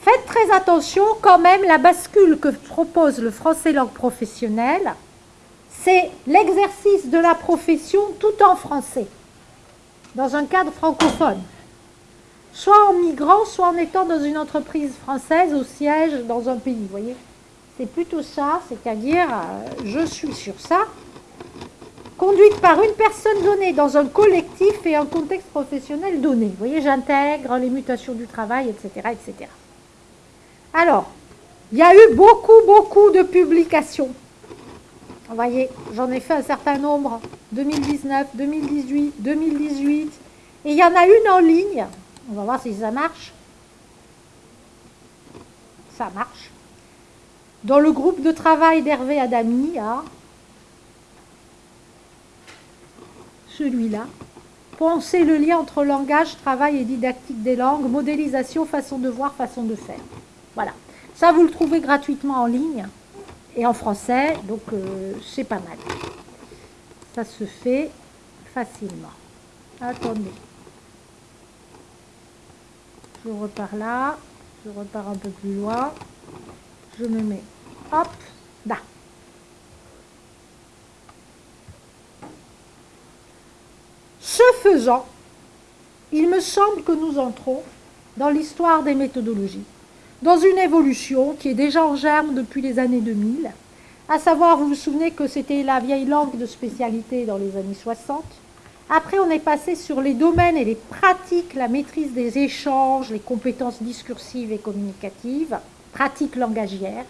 faites très attention quand même, la bascule que propose le français langue professionnelle, c'est l'exercice de la profession tout en français, dans un cadre francophone. Soit en migrant, soit en étant dans une entreprise française au siège dans un pays, vous voyez C'est plutôt ça, c'est-à-dire, euh, je suis sur ça, conduite par une personne donnée dans un collectif et un contexte professionnel donné. Vous voyez, j'intègre les mutations du travail, etc., etc. Alors, il y a eu beaucoup, beaucoup de publications. Vous voyez, j'en ai fait un certain nombre, 2019, 2018, 2018, et il y en a une en ligne. On va voir si ça marche. Ça marche. Dans le groupe de travail d'Hervé Adami, hein, celui-là. Penser le lien entre langage, travail et didactique des langues, modélisation, façon de voir, façon de faire. Voilà. Ça, vous le trouvez gratuitement en ligne et en français, donc euh, c'est pas mal. Ça se fait facilement. Attendez. Je repars là, je repars un peu plus loin, je me mets, hop, là. Ce faisant, il me semble que nous entrons dans l'histoire des méthodologies, dans une évolution qui est déjà en germe depuis les années 2000, à savoir, vous vous souvenez que c'était la vieille langue de spécialité dans les années 60. Après, on est passé sur les domaines et les pratiques, la maîtrise des échanges, les compétences discursives et communicatives, pratiques langagières,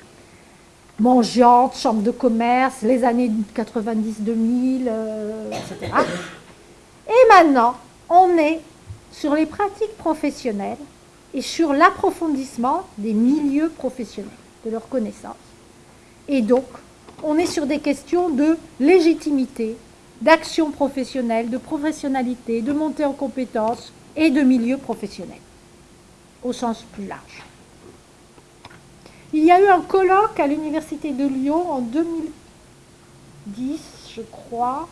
mangeantes, chambre de commerce, les années 90-2000, etc. Et maintenant, on est sur les pratiques professionnelles et sur l'approfondissement des milieux professionnels, de leurs connaissances. Et donc, on est sur des questions de légitimité, d'action professionnelle, de professionnalité, de montée en compétences et de milieu professionnel, au sens plus large. Il y a eu un colloque à l'Université de Lyon en 2010, je crois,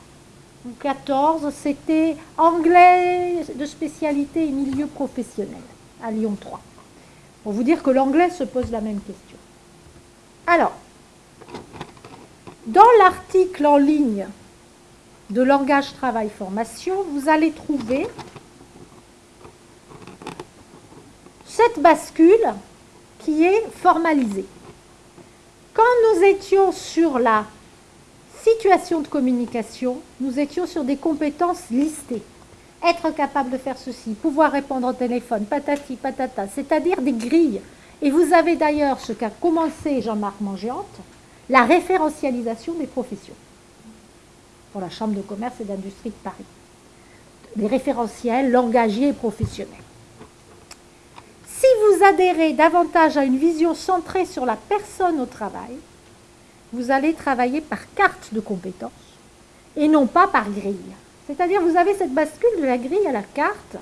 14, c'était anglais de spécialité et milieu professionnel à Lyon 3. Pour vous dire que l'anglais se pose la même question. Alors, dans l'article en ligne de langage travail formation, vous allez trouver cette bascule qui est formalisée. Quand nous étions sur la situation de communication, nous étions sur des compétences listées. Être capable de faire ceci, pouvoir répondre au téléphone, patati, patata, c'est-à-dire des grilles. Et vous avez d'ailleurs ce qu'a commencé Jean-Marc Mangiante, la référentialisation des professions pour la Chambre de commerce et d'industrie de Paris. Les référentiels langagiers et professionnels. Si vous adhérez davantage à une vision centrée sur la personne au travail, vous allez travailler par carte de compétences et non pas par grille. C'est-à-dire vous avez cette bascule de la grille à la carte.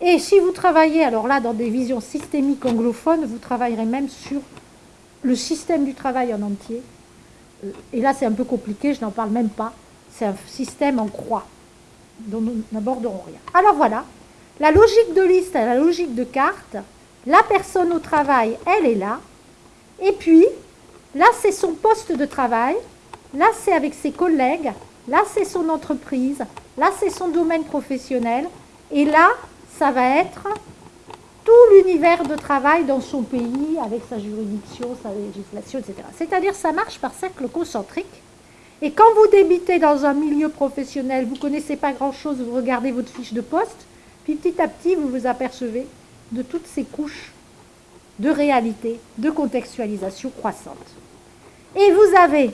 Et si vous travaillez, alors là, dans des visions systémiques anglophones, vous travaillerez même sur le système du travail en entier. Euh, et là, c'est un peu compliqué, je n'en parle même pas. C'est un système en croix dont nous n'aborderons rien. Alors voilà, la logique de liste et la logique de carte, la personne au travail, elle est là. Et puis, là, c'est son poste de travail. Là, c'est avec ses collègues. Là, c'est son entreprise. Là, c'est son domaine professionnel. Et là, ça va être tout l'univers de travail dans son pays, avec sa juridiction, sa législation, etc. C'est-à-dire, ça marche par cercle concentrique. Et quand vous débitez dans un milieu professionnel, vous ne connaissez pas grand-chose, vous regardez votre fiche de poste, puis petit à petit, vous vous apercevez de toutes ces couches de réalité, de contextualisation croissante. Et vous avez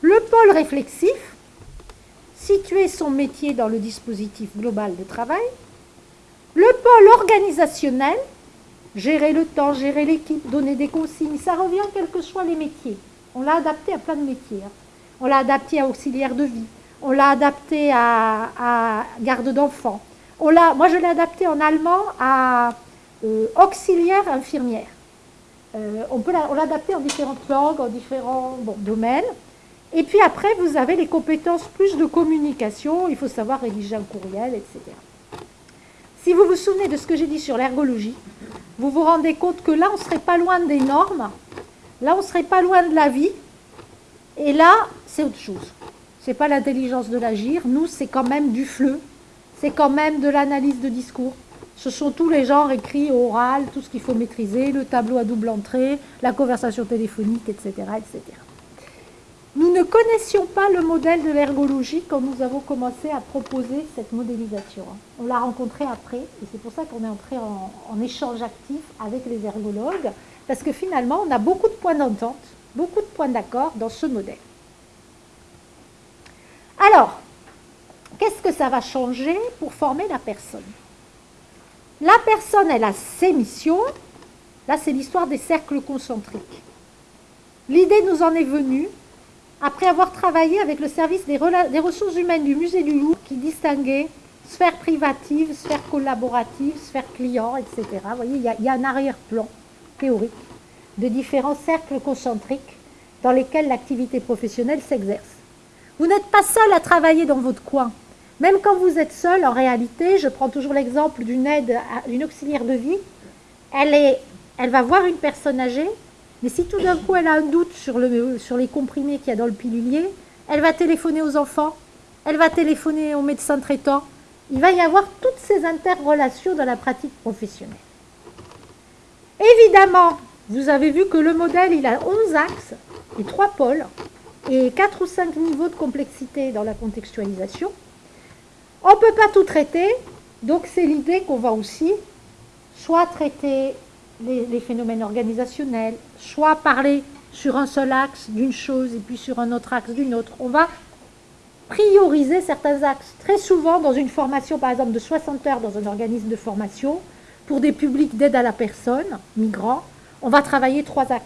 le pôle réflexif, situer son métier dans le dispositif global de travail, le pôle organisationnel, gérer le temps, gérer l'équipe, donner des consignes, ça revient quels que soient les métiers. On l'a adapté à plein de métiers. Hein. On l'a adapté à auxiliaire de vie, on l'a adapté à, garde d'enfants. moi, je l'ai adapté en allemand à euh, auxiliaire infirmière. Euh, on peut l'a adapté en différentes langues, en différents domaines. Et puis après, vous avez les compétences plus de communication. Il faut savoir rédiger un courriel, etc. Si vous vous souvenez de ce que j'ai dit sur l'ergologie, vous vous rendez compte que là, on ne serait pas loin des normes, là, on ne serait pas loin de la vie, et là, c'est autre chose. Ce n'est pas l'intelligence de l'agir. Nous, c'est quand même du fleu. C'est quand même de l'analyse de discours. Ce sont tous les genres écrits, oral, tout ce qu'il faut maîtriser, le tableau à double entrée, la conversation téléphonique, etc. etc. Nous ne connaissions pas le modèle de l'ergologie quand nous avons commencé à proposer cette modélisation. On l'a rencontré après, et c'est pour ça qu'on est entré en, en échange actif avec les ergologues, parce que finalement, on a beaucoup de points d'entente, beaucoup de points d'accord dans ce modèle. Alors, qu'est-ce que ça va changer pour former la personne? La personne, elle a ses missions. Là, c'est l'histoire des cercles concentriques. L'idée nous en est venue après avoir travaillé avec le service des, ressources humaines du musée du Louvre qui distinguait sphère privative, sphère collaborative, sphère client, etc. Vous voyez, il y a un arrière-plan théorique de différents cercles concentriques dans lesquels l'activité professionnelle s'exerce. Vous n'êtes pas seul à travailler dans votre coin. Même quand vous êtes seul, en réalité, je prends toujours l'exemple d'une aide, d'une auxiliaire de vie, elle, est, elle va voir une personne âgée, mais si tout d'un coup elle a un doute sur, le, sur les comprimés qu'il y a dans le pilulier, elle va téléphoner aux enfants, elle va téléphoner au médecin traitant. Il va y avoir toutes ces interrelations dans la pratique professionnelle. Évidemment, vous avez vu que le modèle, il a 11 axes et 3 pôles et 4 ou 5 niveaux de complexité dans la contextualisation. On ne peut pas tout traiter, donc c'est l'idée qu'on va aussi soit traiter les, phénomènes organisationnels, soit parler sur un seul axe d'une chose et puis sur un autre axe d'une autre. On va prioriser certains axes. Très souvent, dans une formation, par exemple, de 60 heures dans un organisme de formation, pour des publics d'aide à la personne, migrants, on va travailler trois axes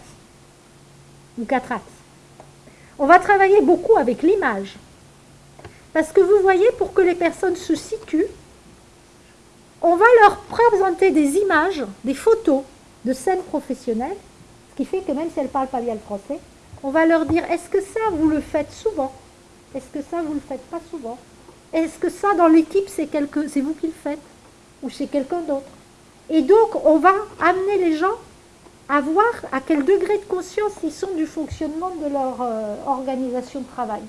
ou quatre axes. On va travailler beaucoup avec l'image. Parce que vous voyez, pour que les personnes se situent, on va leur présenter des images, des photos de scènes professionnelles, ce qui fait que même si elles ne parlent pas bien le français, on va leur dire, est-ce que ça, vous le faites souvent? Est-ce que ça, vous ne le faites pas souvent? Est-ce que ça, dans l'équipe, c'est vous qui le faites? Ou c'est quelqu'un d'autre? Et donc, on va amener les gens à voir à quel degré de conscience ils sont du fonctionnement de leur euh, organisation de travail.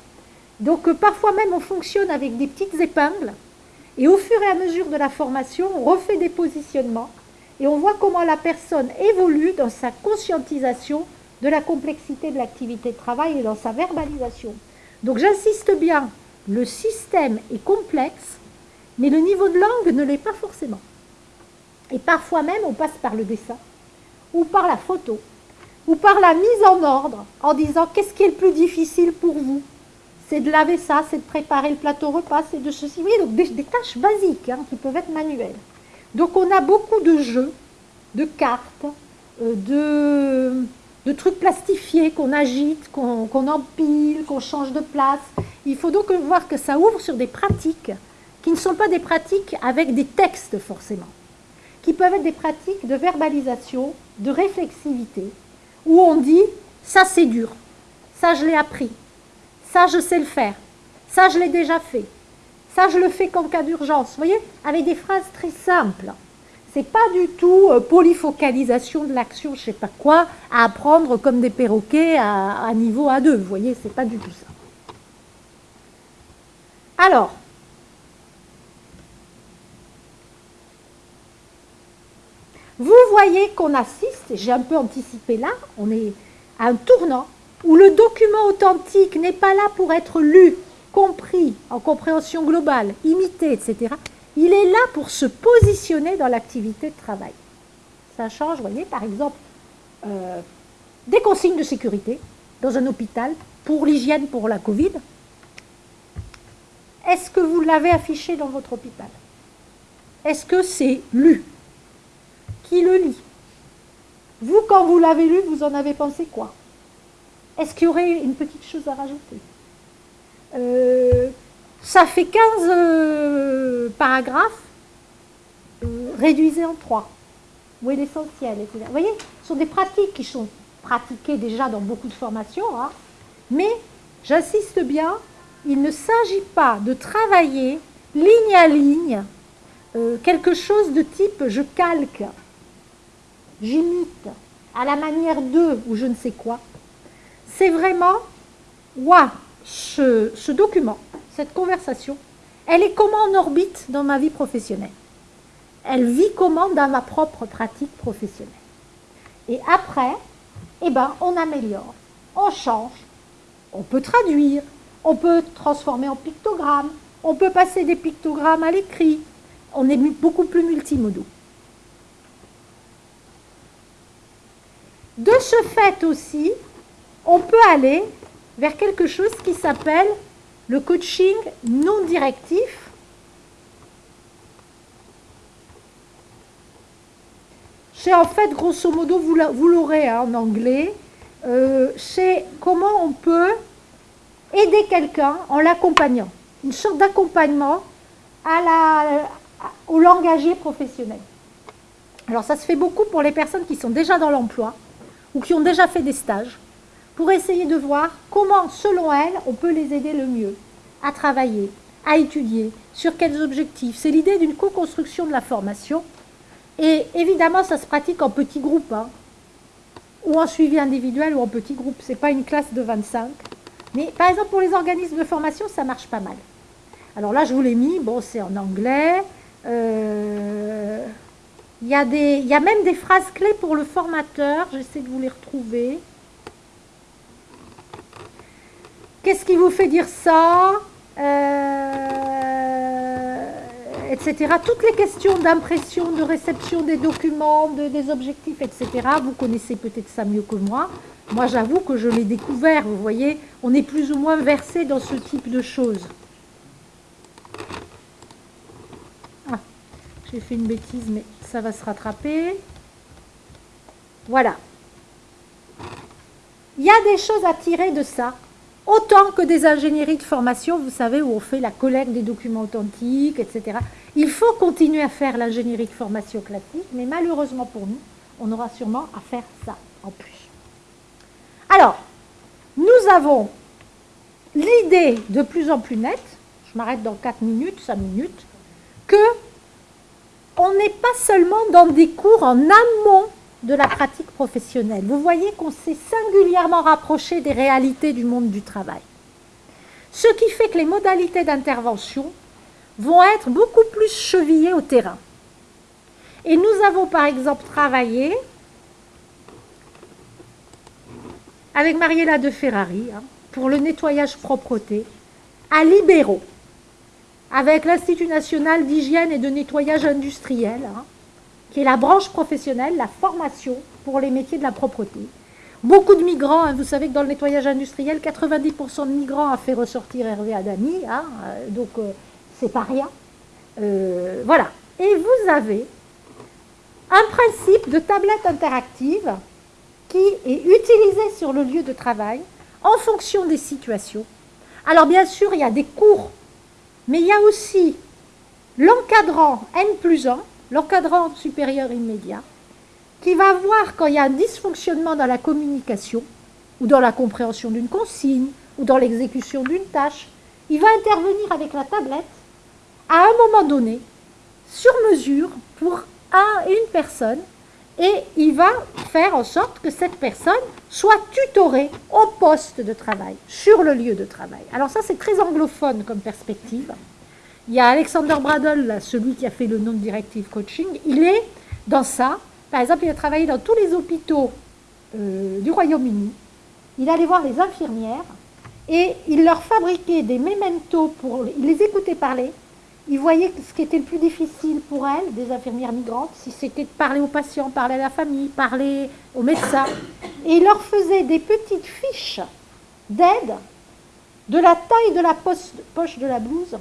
Donc euh, parfois même on fonctionne avec des petites épingles et au fur et à mesure de la formation, on refait des positionnements et on voit comment la personne évolue dans sa conscientisation de la complexité de l'activité de travail et dans sa verbalisation. Donc j'insiste bien, le système est complexe, mais le niveau de langue ne l'est pas forcément. Et parfois même, on passe par le dessin ou par la photo, ou par la mise en ordre, en disant qu'est-ce qui est le plus difficile pour vous? C'est de laver ça, c'est de préparer le plateau repas, c'est de ceci. Oui, donc des, tâches basiques hein, qui peuvent être manuelles. Donc on a beaucoup de jeux, de cartes, euh, de, de, trucs plastifiés qu'on agite, qu'on empile, qu'on change de place. Il faut donc voir que ça ouvre sur des pratiques qui ne sont pas des pratiques avec des textes forcément, qui peuvent être des pratiques de verbalisation, de réflexivité, où on dit ça c'est dur, ça je l'ai appris, ça je sais le faire, ça je l'ai déjà fait, ça je le fais qu'en cas d'urgence. Vous voyez, avec des phrases très simples. C'est pas du tout euh, polyfocalisation de l'action, je sais pas quoi, à apprendre comme des perroquets à, à niveau A2. Vous voyez, c'est pas du tout ça. Alors, Vous voyez qu'on assiste, j'ai un peu anticipé là, on est à un tournant où le document authentique n'est pas là pour être lu, compris, en compréhension globale, imité, etc. Il est là pour se positionner dans l'activité de travail. Ça change, vous voyez, par exemple, euh, des consignes de sécurité dans un hôpital pour l'hygiène pour la Covid. Est-ce que vous l'avez affiché dans votre hôpital? Est-ce que c'est lu? Qui le lit? Vous, quand vous l'avez lu, vous en avez pensé quoi? Est-ce qu'il y aurait une petite chose à rajouter euh, Ça fait 15 euh, paragraphes, euh, réduisez en 3. Où est l'essentiel Vous voyez, ce sont des pratiques qui sont pratiquées déjà dans beaucoup de formations, hein. mais j'insiste bien, il ne s'agit pas de travailler ligne à ligne quelque chose de type je calque j'imite à la manière d'eux ou je ne sais quoi, c'est vraiment, moi, ce, document, cette conversation, elle est comment en orbite dans ma vie professionnelle? Elle vit comment dans ma propre pratique professionnelle? Et après, eh ben, on améliore, on change, on peut traduire, on peut transformer en pictogramme, on peut passer des pictogrammes à l'écrit, on est beaucoup plus multimodaux. De ce fait aussi, on peut aller vers quelque chose qui s'appelle le coaching non directif. C'est en fait, grosso modo, vous l'aurez hein, en anglais, euh, c'est comment on peut aider quelqu'un en l'accompagnant. Une sorte d'accompagnement au langagier professionnel. Alors ça se fait beaucoup pour les personnes qui sont déjà dans l'emploi, ou qui ont déjà fait des stages pour essayer de voir comment, selon elles, on peut les aider le mieux à travailler, à étudier, sur quels objectifs. C'est l'idée d'une co-construction de la formation. Et évidemment, ça se pratique en petits groupes, hein, ou en suivi individuel ou en petits groupes. Ce n'est pas une classe de 25. Mais par exemple, pour les organismes de formation, ça marche pas mal. Alors là, je vous l'ai mis. Bon, c'est en anglais. Euh, il y, y a même des phrases clés pour le formateur. J'essaie de vous les retrouver. Qu'est-ce qui vous fait dire ça euh, Etc. Toutes les questions d'impression, de réception des documents, des objectifs, etc. Vous connaissez peut-être ça mieux que moi. Moi, j'avoue que je l'ai découvert. Vous voyez, on est plus ou moins versé dans ce type de choses. Ah, j'ai fait une bêtise, mais ça va se rattraper. Voilà. Il y a des choses à tirer de ça, autant que des ingénieries de formation, vous savez, où on fait la collecte des documents authentiques, etc. Il faut continuer à faire l'ingénierie de formation classique, mais malheureusement pour nous, on aura sûrement à faire ça en plus. Alors, nous avons l'idée de plus en plus nette, je m'arrête dans 4 minutes, 5 minutes, que on n'est pas seulement dans des cours en amont de la pratique professionnelle. Vous voyez qu'on s'est singulièrement rapproché des réalités du monde du travail. Ce qui fait que les modalités d'intervention vont être beaucoup plus chevillées au terrain. Et nous avons par exemple travaillé avec Mariella de Ferrari hein, pour le nettoyage propreté à Libéraux avec l'Institut national d'hygiène et de nettoyage industriel, hein, qui est la branche professionnelle, la formation pour les métiers de la propreté. Beaucoup de migrants, hein, vous savez que dans le nettoyage industriel, 90% de migrants a fait ressortir Hervé Adami, hein, euh, donc euh, c'est pas rien. Euh, voilà. Et vous avez un principe de tablette interactive qui est utilisé sur le lieu de travail en fonction des situations. Alors bien sûr, il y a des cours, mais il y a aussi l'encadrant N plus 1, l'encadrant supérieur immédiat, qui va voir quand il y a un dysfonctionnement dans la communication, ou dans la compréhension d'une consigne, ou dans l'exécution d'une tâche, il va intervenir avec la tablette à un moment donné, sur mesure, pour un, une personne, et il va faire en sorte que cette personne soit tutorée au poste de travail, sur le lieu de travail. Alors ça, c'est très anglophone comme perspective. Il y a Alexander Bradle, celui qui a fait le nom de Directive Coaching, il est dans ça, par exemple, il a travaillé dans tous les hôpitaux euh, du Royaume-Uni. Il allait voir les infirmières et il leur fabriquait des mementos pour... Il les écoutait parler. Il voyait ce qui était le plus difficile pour elles, des infirmières migrantes, si c'était de parler aux patients, parler à la famille, parler aux médecins. Et il leur faisait des petites fiches d'aide de la taille de la poche de la blouse,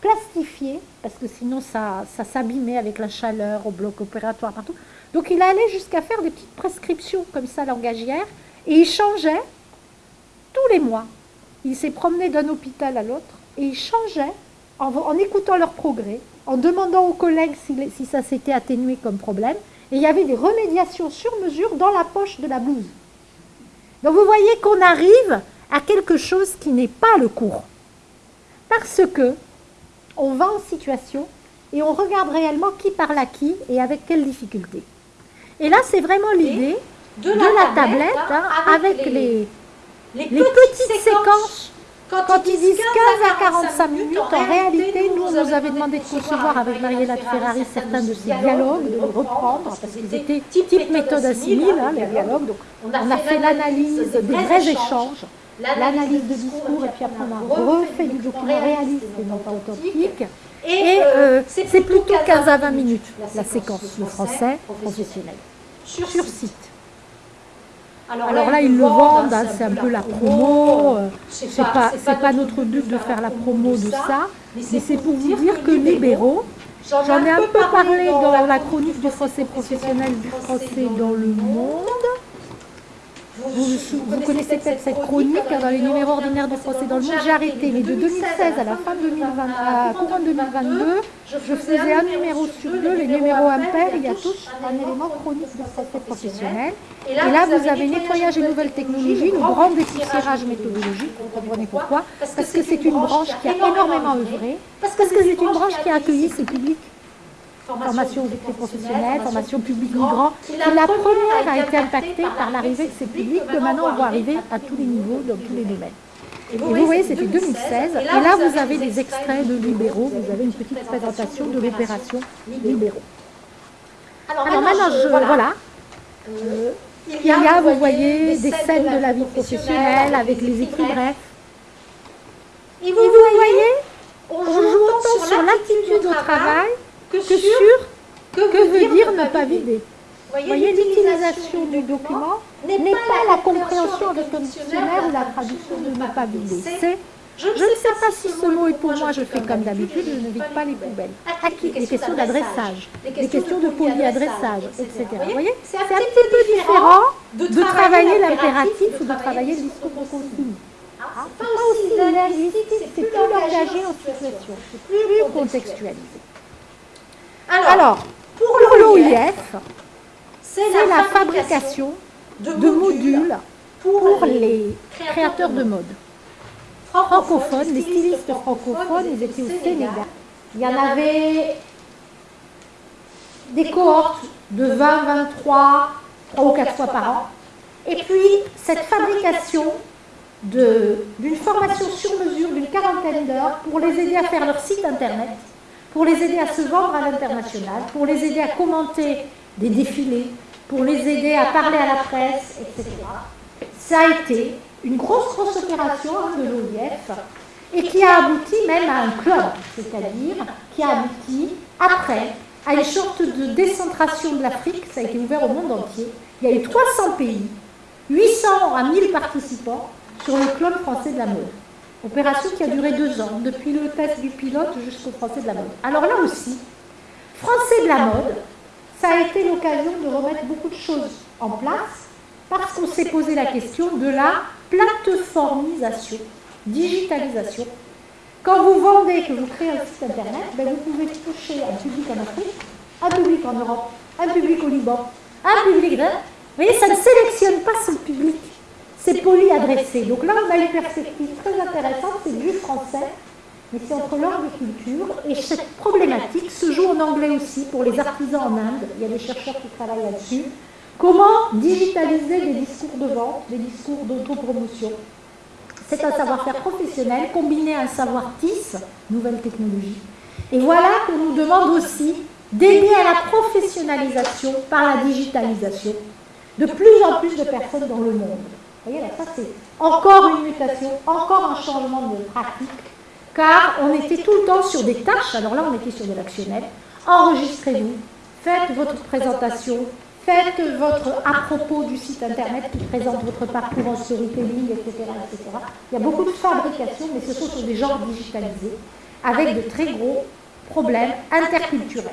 plastifiées, parce que sinon ça, ça s'abîmait avec la chaleur au bloc opératoire partout. Donc il allait jusqu'à faire des petites prescriptions comme ça langagières et il changeait tous les mois. Il s'est promené d'un hôpital à l'autre et il changeait en, écoutant leurs progrès, en demandant aux collègues si, ça s'était atténué comme problème. Et il y avait des remédiations sur mesure dans la poche de la blouse. Donc vous voyez qu'on arrive à quelque chose qui n'est pas le cours. Parce que on va en situation et on regarde réellement qui parle à qui et avec quelle difficulté. Et là, c'est vraiment l'idée de, la, tablette, hein, avec, les, petites, séquences. Quand, ils disent 15 à 45 minutes, en réalité, nous, on nous avait demandé de concevoir avec Mariella Ferrari certains de ces dialogues, de les reprendre, parce qu'ils étaient type méthode assimile, hein, les dialogues. Donc, on a fait l'analyse des vrais échanges, l'analyse de discours, et puis après, on a refait du document réaliste et non pas authentique. Et euh, c'est plutôt 15 à 20 minutes, la séquence, le français professionnel, sur site. Alors là, ils le vendent, hein, c'est un peu la promo. Euh, c'est pas, pas notre but de faire la promo de ça, mais c'est pour vous dire que libéraux, j'en ai un peu parlé dans la chronique du français professionnel du français dans le monde. Vous, connaissez peut-être cette chronique hein, dans les numéros ordinaires du procès dans le monde. J'ai arrêté, mais de 2016 à la fin 2020, à courant 2022, je faisais un numéro sur deux, les numéros impairs, il y a tous un élément chronique de procès professionnel. Et là, vous avez nettoyage et nouvelles technologies, le grand dépoussiérage méthodologique, vous comprenez pourquoi? Parce que c'est une branche qui a énormément œuvré, parce que c'est une branche qui a accueilli ses publics formation aux écrits professionnels, formation publique migrant, qui la première a été impactée par l'arrivée de ces publics, que maintenant on va arriver à tous les niveaux, dans tous les domaines. Et vous voyez, c'était 2016, et là vous avez des extraits de libéraux, vous avez une petite présentation de l'opération libéraux. Alors maintenant, je, voilà, euh, il y a, vous voyez, des scènes de la vie professionnelle avec les écrits brefs. Et vous voyez, on joue autant sur l'attitude au travail que, sur que, veut dire ne pas vider. Vous voyez, l'utilisation du document n'est pas la compréhension avec le dictionnaire ou la traduction de ne pas vider. C'est je ne sais pas si ce mot est pour moi, je fais comme d'habitude, je ne vide pas les poubelles. À qui Les questions d'adressage, les questions de polyadressage, etc. Vous voyez C'est un petit peu différent de travailler l'impératif ou de travailler le discours de consigne. Ah, c'est pas aussi linguistique, c'est plus engagé en situation, c'est plus contextualisé. Alors, pour l'OIF, c'est la fabrication de modules pour les créateurs de mode. Francophones, les stylistes francophones, ils étaient au Sénégal. Il y en avait des cohortes de 20, 23, 3 ou 4 fois par an. Et puis, cette fabrication d'une formation sur mesure d'une quarantaine d'heures pour les aider à faire leur site internet, pour les aider à se vendre à l'international, pour les aider à commenter des défilés, pour les aider à parler à la presse, etc. Ça a été une grosse, grosse opération de l'OIF et qui a abouti même à un club, c'est-à-dire qui a abouti après à une sorte de décentration de l'Afrique, ça a été ouvert au monde entier. Il y a eu 300 pays, 800 à 1000 participants sur le club français de la mode. Opération qui a duré deux ans, depuis le test du pilote jusqu'au français de la mode. Alors là aussi, français de la mode, ça a été l'occasion de remettre beaucoup de choses en place parce qu'on s'est posé la question de la plateformisation, digitalisation. Quand vous vendez, que vous créez un site internet, ben vous pouvez toucher un public en Afrique, un public en Europe, un public au Liban, un public... Vous voyez, ça ne sélectionne pas son public c'est poli adressé. Donc là, on a une perspective très intéressante, c'est du français, mais c'est entre langue et culture. Et cette problématique se joue en anglais aussi pour les artisans en Inde. Il y a des chercheurs qui travaillent là-dessus. Comment digitaliser des discours de vente, des discours d'autopromotion? C'est un savoir-faire professionnel combiné à un savoir TIS, nouvelle technologie. Et voilà qu'on nous demande aussi d'aider à la professionnalisation par la digitalisation de plus en plus de personnes dans le monde voyez là, ça c'est encore une mutation, encore un changement de pratique, car on était tout le temps sur des tâches, alors là on était sur de l'actionnel, enregistrez-vous, faites votre présentation, faites votre à propos du site internet qui présente votre parcours en storytelling, etc., etc. Il y a beaucoup de fabrication, mais ce sont sur des genres digitalisés, avec de très gros problèmes interculturels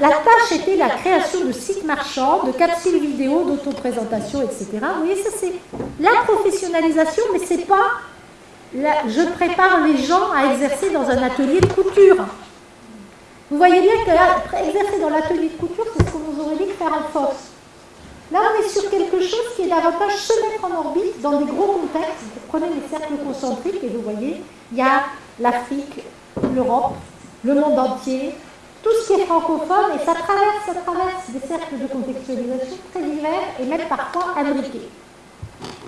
la tâche était la création de sites marchands, de capsules vidéo, d'autoprésentation, etc. Vous voyez, ça c'est la professionnalisation, mais c'est pas je prépare les gens à exercer dans un atelier de couture. Vous voyez bien que exercer dans l'atelier de couture, c'est ce qu'on vous aurait dit faire en force. Là, on est sur quelque chose qui est davantage se mettre en orbite dans des gros contextes. Prenez les cercles concentriques et vous voyez, il y a l'Afrique, l'Europe, le monde entier, tout ce qui est francophone, et ça traverse, ça traverse des cercles de contextualisation très divers et même parfois imbriqués.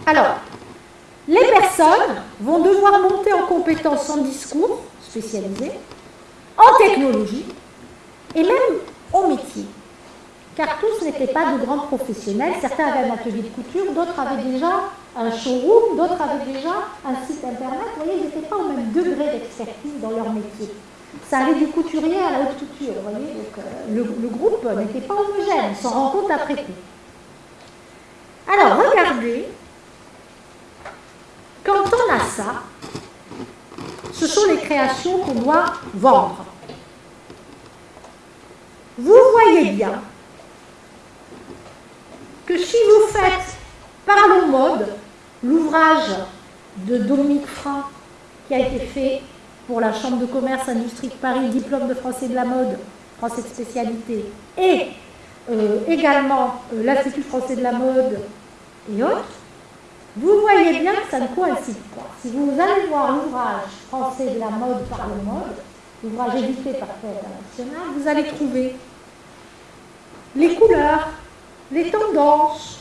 Alors, les personnes vont devoir monter en compétences en discours spécialisé, en technologie et même au métier. Car tous n'étaient pas de grands professionnels. Certains avaient un atelier de couture, d'autres avaient déjà un showroom, d'autres avaient déjà un site internet. Vous voyez, ils n'étaient pas au même degré d'expertise dans leur métier. Ça allait du couturier à la haute couture, vous voyez. Donc, euh, le, groupe n'était pas homogène, on s'en rend compte après coup. Alors, regardez, quand on a ça, ce sont les créations qu'on doit vendre. Vous voyez bien que si vous faites Parlons Mode, l'ouvrage de Dominique Franck qui a été fait pour la Chambre de commerce Industrie de Paris, diplôme de français de la mode, français de spécialité, et euh, également euh, l'Institut français de la mode et autres, vous voyez bien que ça ne coïncide pas. Si vous allez voir l'ouvrage français de la mode par le mode, l'ouvrage édité par Fête International, vous allez trouver les couleurs, les tendances,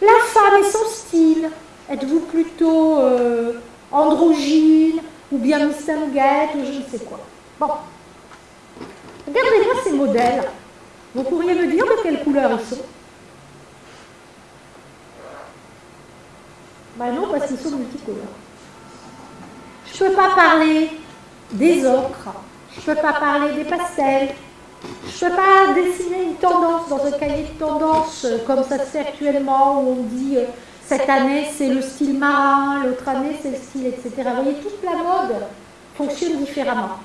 la femme et son style. Êtes-vous plutôt euh, androgyne, ou bien Miss ou je ne sais quoi. Bon. Regardez-moi ces modèles. Vous pourriez me dire de quelle couleur ils sont? Ben non, parce qu'ils sont multicolores. Je ne peux pas parler des ocres, je ne peux pas parler des pastels, je ne peux pas dessiner une tendance dans un cahier de tendance euh, comme ça se fait actuellement où on dit euh, cette année, c'est le style marin, l'autre année, c'est le style, etc. Vous voyez, toute la mode fonctionne différemment.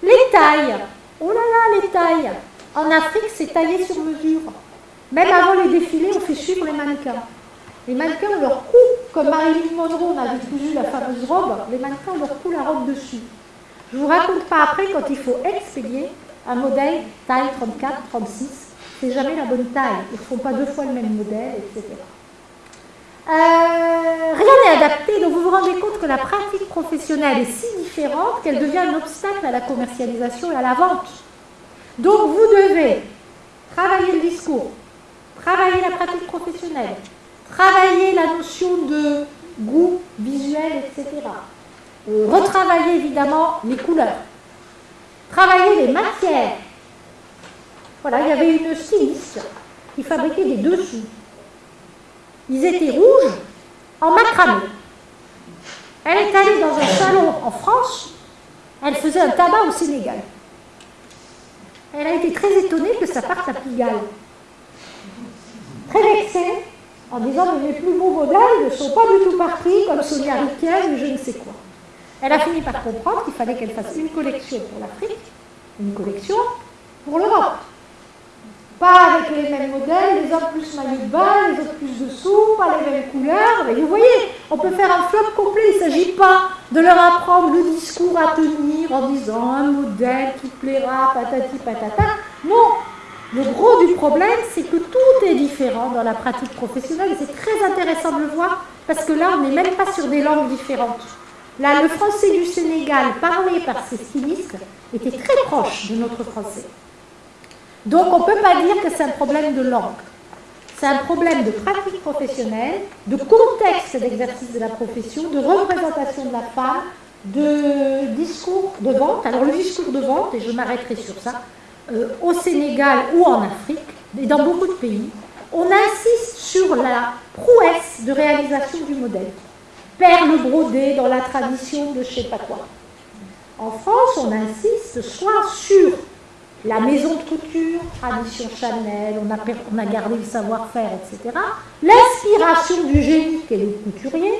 Les tailles. Oh là là, les tailles. En Afrique, c'est taillé sur mesure. Même avant les défilés, on fait suivre les mannequins. Les mannequins leur cou, comme Marilyn Monroe, on avait cousu la fameuse robe, les mannequins leur cou la robe dessus. Je ne vous raconte pas après quand il faut expédier un modèle taille 34, 36, c'est jamais la bonne taille. Ils ne font pas deux fois le même modèle, etc. Euh, rien n'est adapté, donc vous vous rendez compte que la pratique professionnelle est si différente qu'elle devient un obstacle à la commercialisation et à la vente. Donc vous devez travailler le discours, travailler la pratique professionnelle, travailler la notion de goût visuel, etc. Retravailler évidemment les couleurs, travailler les matières. Voilà, il y avait une styliste qui fabriquait des dessous ils étaient rouges en macramé. Elle est allée dans un salon en France, elle faisait un tabac au Sénégal. elle a été très étonnée que ça parte à Pigalle. Très vexée, en disant que mes plus beaux modèles ne sont pas du tout partis comme Sonia Riquel ou je ne sais quoi. Elle a fini par comprendre qu'il fallait qu'elle fasse une collection pour l'Afrique, une collection pour l'Europe. Pas avec les mêmes modèles, les autres plus maillot les autres plus dessous, pas les mêmes couleurs. Mais vous voyez, on peut faire un flop complet. Il ne s'agit pas de leur apprendre le discours à tenir en disant un modèle qui plaira, patati patata. Non, le gros du problème, c'est que tout est différent dans la pratique professionnelle. C'est très intéressant de le voir parce que là, on n'est même pas sur des langues différentes. Là, le français du Sénégal, parlé par ces stylistes, était très proche de notre français. Donc, on ne peut pas dire que c'est un problème de langue. C'est un problème de pratique professionnelle, de contexte d'exercice de la profession, de représentation de la femme, de discours de vente. Alors, le discours de vente, et je m'arrêterai sur ça, euh, au Sénégal ou en Afrique, et dans beaucoup de pays, on insiste sur la prouesse de réalisation du modèle. Perle brodée dans la tradition de je ne sais pas quoi. En France, on insiste soit sur la maison de couture, tradition Chanel, on a, gardé le savoir-faire, etc. L'inspiration du génie qu'est le couturier,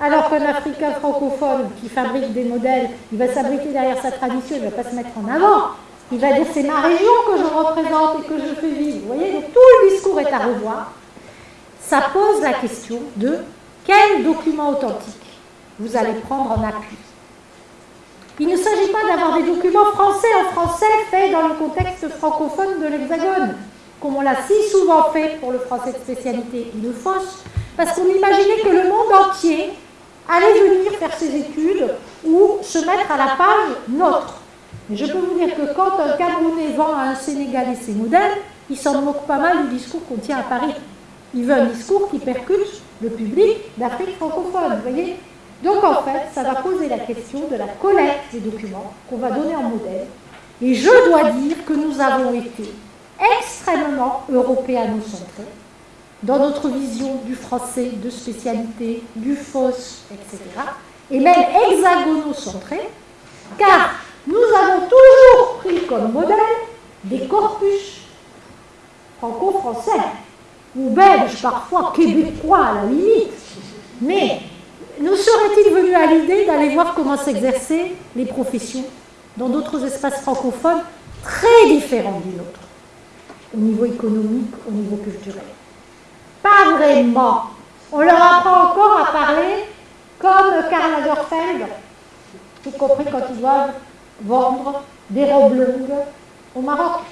alors qu'un Africain francophone qui fabrique des modèles, il va s'abriter derrière sa tradition, il ne va pas se mettre en avant. Il va dire c'est ma région que je représente et que je fais vivre. Vous voyez, donc tout le discours est à revoir. Ça pose la question de quel document authentique vous allez prendre en appui. Il ne s'agit pas d'avoir des documents français en français faits dans le contexte francophone de l'Hexagone, comme on l'a si souvent fait pour le français de spécialité. Nous fausse, parce qu'on imaginait que le monde entier allait venir faire ses études ou se mettre à la page nôtre. Mais je peux vous dire que quand un Camerounais vend à un Sénégalais ses modèles, il s'en moque pas mal du discours qu'on tient à Paris. Il veut un discours qui percute le public d'Afrique francophone, vous voyez Donc en fait, ça va poser la question de la collecte des documents qu'on va donner en modèle. Et je dois dire que nous avons été extrêmement européano-centrés dans notre vision du français de spécialité, du FOS, etc. Et même hexagono-centrés, car nous avons toujours pris comme modèle des corpus franco-français, ou belges, parfois québécois à la limite. Mais nous serait-il venu à l'idée d'aller voir comment s'exerçaient les professions dans d'autres espaces francophones très différents du nôtre, au niveau économique, au niveau culturel? Pas vraiment. On leur apprend encore à parler comme Karl Lagerfeld, y compris quand ils doivent vendre des robes longues au Maroc.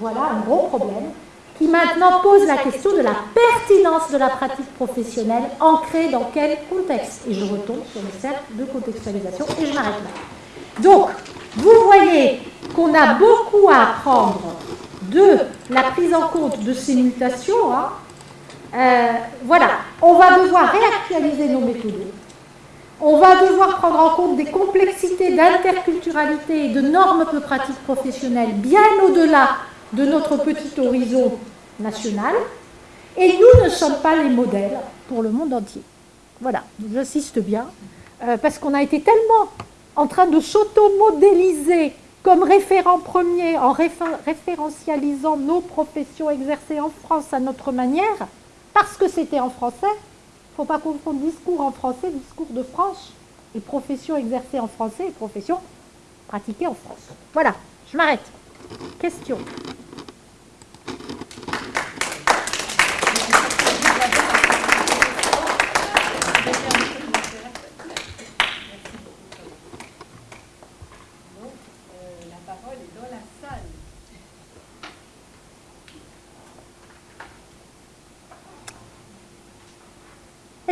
Voilà un gros problème qui maintenant pose la question de la pertinence de la pratique professionnelle ancrée dans quel contexte? Et je retombe sur le cercle de contextualisation et je m'arrête là. Donc, vous voyez qu'on a beaucoup à apprendre de la prise en compte de ces mutations. Hein. Euh, voilà, on va devoir réactualiser nos méthodes on va devoir prendre en compte des complexités d'interculturalité et de normes de pratique professionnelle bien au-delà de notre petit horizon national. Et nous ne sommes pas les modèles pour le monde entier. Voilà, j'insiste bien, euh, parce qu'on a été tellement en train de s'auto-modéliser comme référent premier en référentialisant nos professions exercées en France à notre manière, parce que c'était en français, il ne faut pas confondre discours en français, discours de France, et profession exercée en français et profession pratiquée en France. Voilà, je m'arrête. Question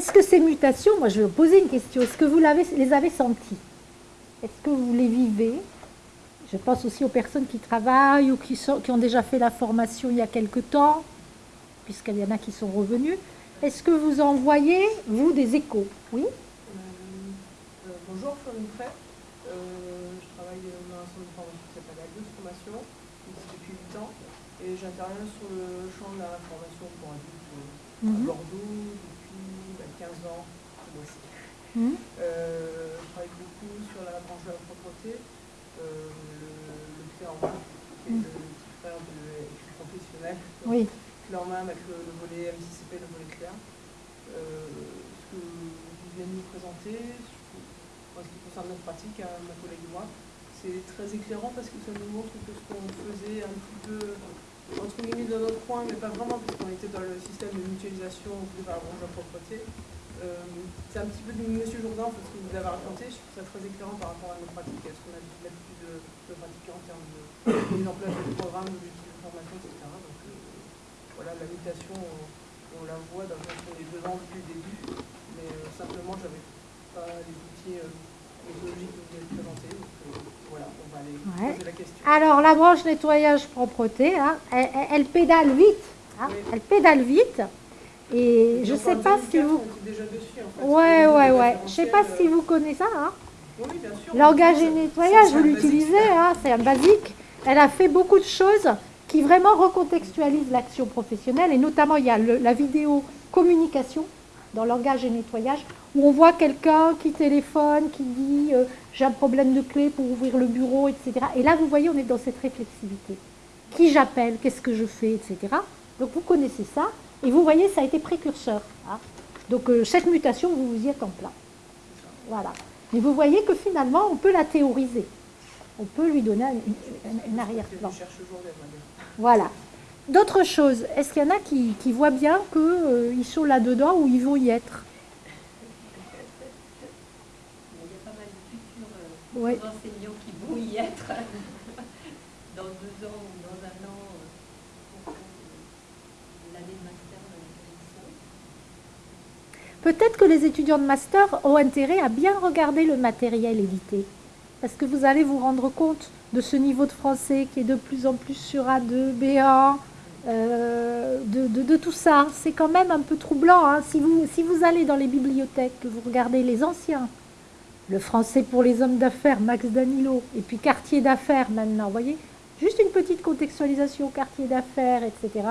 Est-ce que ces mutations, moi je vais vous poser une question, est-ce que vous les avez senties? Est-ce que vous les vivez? Je pense aussi aux personnes qui travaillent ou qui, ont déjà fait la formation il y a quelque temps, puisqu'il y en a qui sont revenus. Est-ce que vous en voyez, vous, des échos? Oui? Euh, euh, Bonjour, Florine Frey. Euh, je travaille dans un centre de formation qui s'appelle Agos Formation, depuis 8 ans, et j'interviens sur le champ de la formation pour adultes à mhm. Bordeaux, 15 ans moi aussi. Mmh. Euh, je travaille beaucoup sur la branche de la propreté. Euh, le, Clorma, qui est le petit frère de professionnel. Oui. Clorma avec le, le volet MCCP, le volet clair. Euh, ce que vous venez de nous présenter, en ce qui concerne notre pratique, à mon collègue et moi, c'est très éclairant parce que ça nous montre que ce qu'on faisait un petit peu entre guillemets dans notre coin, mais pas vraiment, puisqu'on était dans le système de mutualisation par la de propreté. Euh, c'est un petit peu du Monsieur Jourdain, en fait, ce que vous avez raconté. Je trouve ça très éclairant par rapport à nos pratiques, à ce qu'on a l'habitude de, de pratiquer en termes de mise en place de programmes, d'objectifs de formation, etc. Donc euh, voilà, la mutation, on, on, la voit dans qu'on est dedans depuis le début, mais euh, simplement, j'avais pas les outils méthodologiques que vous avez présentés. Donc voilà, on va aller Ouais. poser la question. Alors, la branche nettoyage propreté, hein, elle, elle- elle pédale vite. hein, Oui. Elle pédale vite. Et je ne sais pas si 2004, vous... on était déjà dessus, en fait. Ouais, ouais, ouais. Je sais pas si vous connaissez ça. Hein. Oui, bien sûr. Langage et nettoyage, vous l'utilisez, hein, c'est un basique. Elle a fait beaucoup de choses qui vraiment recontextualisent l'action professionnelle. Et notamment, il y a le- la vidéo communication dans langage et nettoyage, où on voit quelqu'un qui téléphone, qui dit euh, j'ai un problème de clé pour ouvrir le bureau, etc. Et là, vous voyez, on est dans cette réflexivité. Qui j'appelle, qu'est-ce que je fais, etc. Donc vous connaissez ça, et vous voyez, ça a été précurseur. hein. Donc euh, cette mutation, vous vous y êtes en plein. Voilà. Mais vous voyez que finalement, on peut la théoriser. On peut lui donner un, arrière-plan. Voilà. D'autres choses, est-ce qu'il y en a qui, qui voient bien qu'ils sont là-dedans ou ils vont y être? Il y a pas mal de futurs euh, Ouais. enseignants qui vont y être [LAUGHS] dans deux ans ou dans un an euh, pour que l'année de master dans laquelle ils sont. Peut-être que les étudiants de master ont intérêt à bien regarder le matériel édité. Parce que vous allez vous rendre compte de ce niveau de français qui est de plus en plus sur A2, B1, euh, de, tout ça. C'est quand même un peu troublant. hein. Si, vous, si vous allez dans les bibliothèques, que vous regardez les anciens, le français pour les hommes d'affaires, Max Danilo, et puis quartier d'affaires maintenant, vous voyez Juste une petite contextualisation, quartier d'affaires, etc.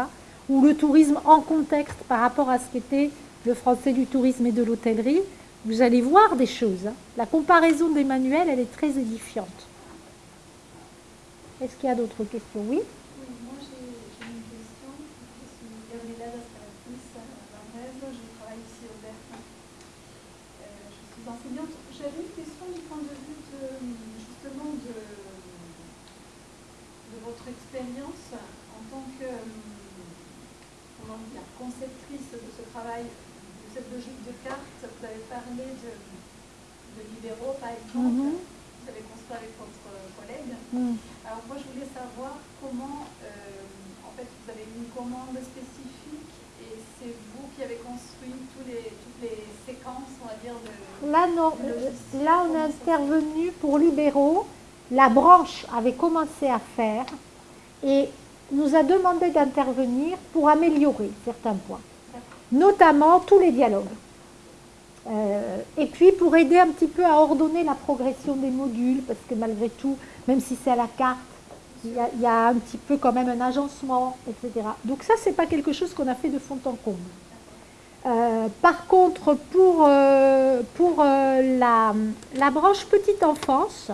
Ou le tourisme en contexte par rapport à ce qu'était le français du tourisme et de l'hôtellerie, vous allez voir des choses. hein. La comparaison des manuels, elle est très édifiante. Est-ce qu'il y a d'autres questions? Oui? Oui, moi j'ai une question. Euh, je suis enseignante. J'avais une question du point de vue de, justement de, votre expérience en tant que comment dire, conceptrice de ce travail, cette logique de carte. Vous avez parlé de, de libéraux, par exemple. Mhm. Vous avez construit avec votre collègue. Hmm. Alors moi je voulais savoir comment, euh, en fait vous avez une commande spécifique et c'est vous qui avez construit tous les, toutes les séquences, on va dire, de... Là, non. Là, on est intervenu pour libéraux. La branche avait commencé à faire et nous a demandé d'intervenir pour améliorer certains points, notamment tous les dialogues. Euh, et puis pour aider un petit peu à ordonner la progression des modules, parce que malgré tout, même si c'est à la carte, il y, a, un petit peu quand même un agencement, etc. Donc ça, c'est pas quelque chose qu'on a fait de fond en comble. Euh, par contre, pour, euh, la branche petite enfance,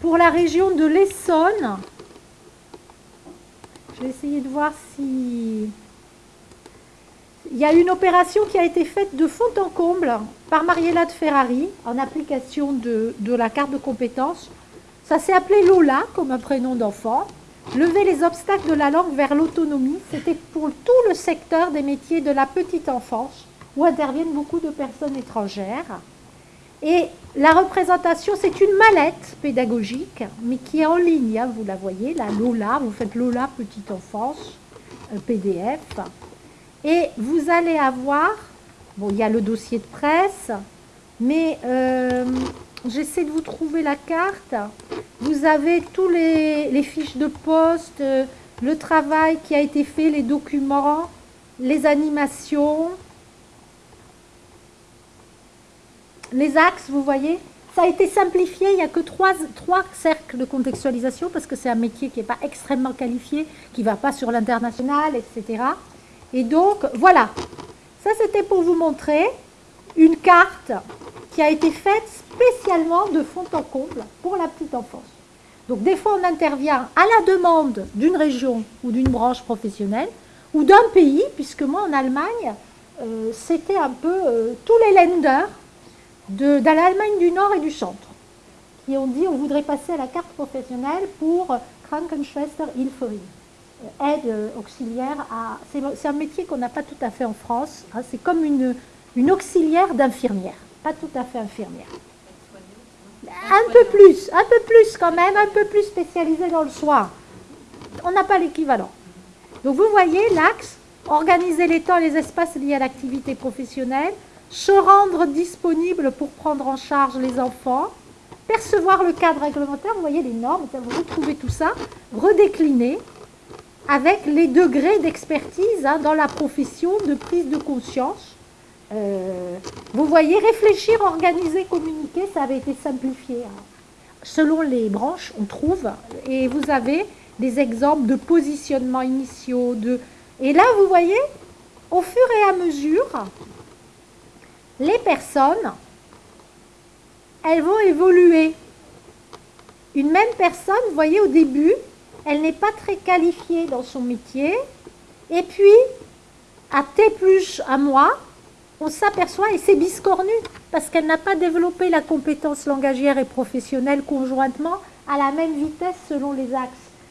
pour la région de l'Essonne, je vais essayer de voir si... Il y a une opération qui a été faite de fond en comble par Mariella de Ferrari en application de, la carte de compétences. Ça s'est appelé Lola comme un prénom d'enfant. Lever les obstacles de la langue vers l'autonomie, c'était pour tout le secteur des métiers de la petite enfance, où interviennent beaucoup de personnes étrangères. Et la représentation, c'est une mallette pédagogique, mais qui est en ligne, hein, vous la voyez, la Lola, vous faites Lola petite enfance, euh, PDF. Et vous allez avoir, bon, il y a le dossier de presse, mais euh, j'essaie de vous trouver la carte. Vous avez tous les, les fiches de poste, euh, le travail qui a été fait, les documents, les animations, les axes, vous voyez. Ça a été simplifié, il n'y a que trois, cercles de contextualisation parce que c'est un métier qui n'est pas extrêmement qualifié, qui ne va pas sur l'international, etc. Et donc, voilà. Ça, c'était pour vous montrer une carte qui a été faite spécialement de fond en comble pour la petite enfance. Donc des fois on intervient à la demande d'une région ou d'une branche professionnelle ou d'un pays, puisque moi en Allemagne, euh, c'était un peu euh, tous les lenders de, l'Allemagne du Nord et du Centre qui ont dit on voudrait passer à la carte professionnelle pour Krankenschwester Hilferin, euh, aide auxiliaire à... C'est un métier qu'on n'a pas tout à fait en France, hein, c'est comme une, une auxiliaire d'infirmière, pas tout à fait infirmière. Un peu plus, un peu plus quand même, un peu plus spécialisé dans le soin. On n'a pas l'équivalent. Donc vous voyez l'axe, organiser les temps et les espaces liés à l'activité professionnelle, se rendre disponible pour prendre en charge les enfants, percevoir le cadre réglementaire, vous voyez les normes, vous retrouvez tout ça, redécliner avec les degrés d'expertise hein, dans la profession, de prise de conscience. Euh, vous voyez, réfléchir, organiser, communiquer, ça avait été simplifié. Hein. Selon les branches, on trouve, et vous avez des exemples de positionnement initiaux. De... Et là, vous voyez, au fur et à mesure, les personnes elles vont évoluer. Une même personne, vous voyez, au début, elle n'est pas très qualifiée dans son métier. Et puis, à T plus à moi, on s'aperçoit, et c'est biscornu, parce qu'elle n'a pas développé la compétence langagière et professionnelle conjointement à la même vitesse selon les axes.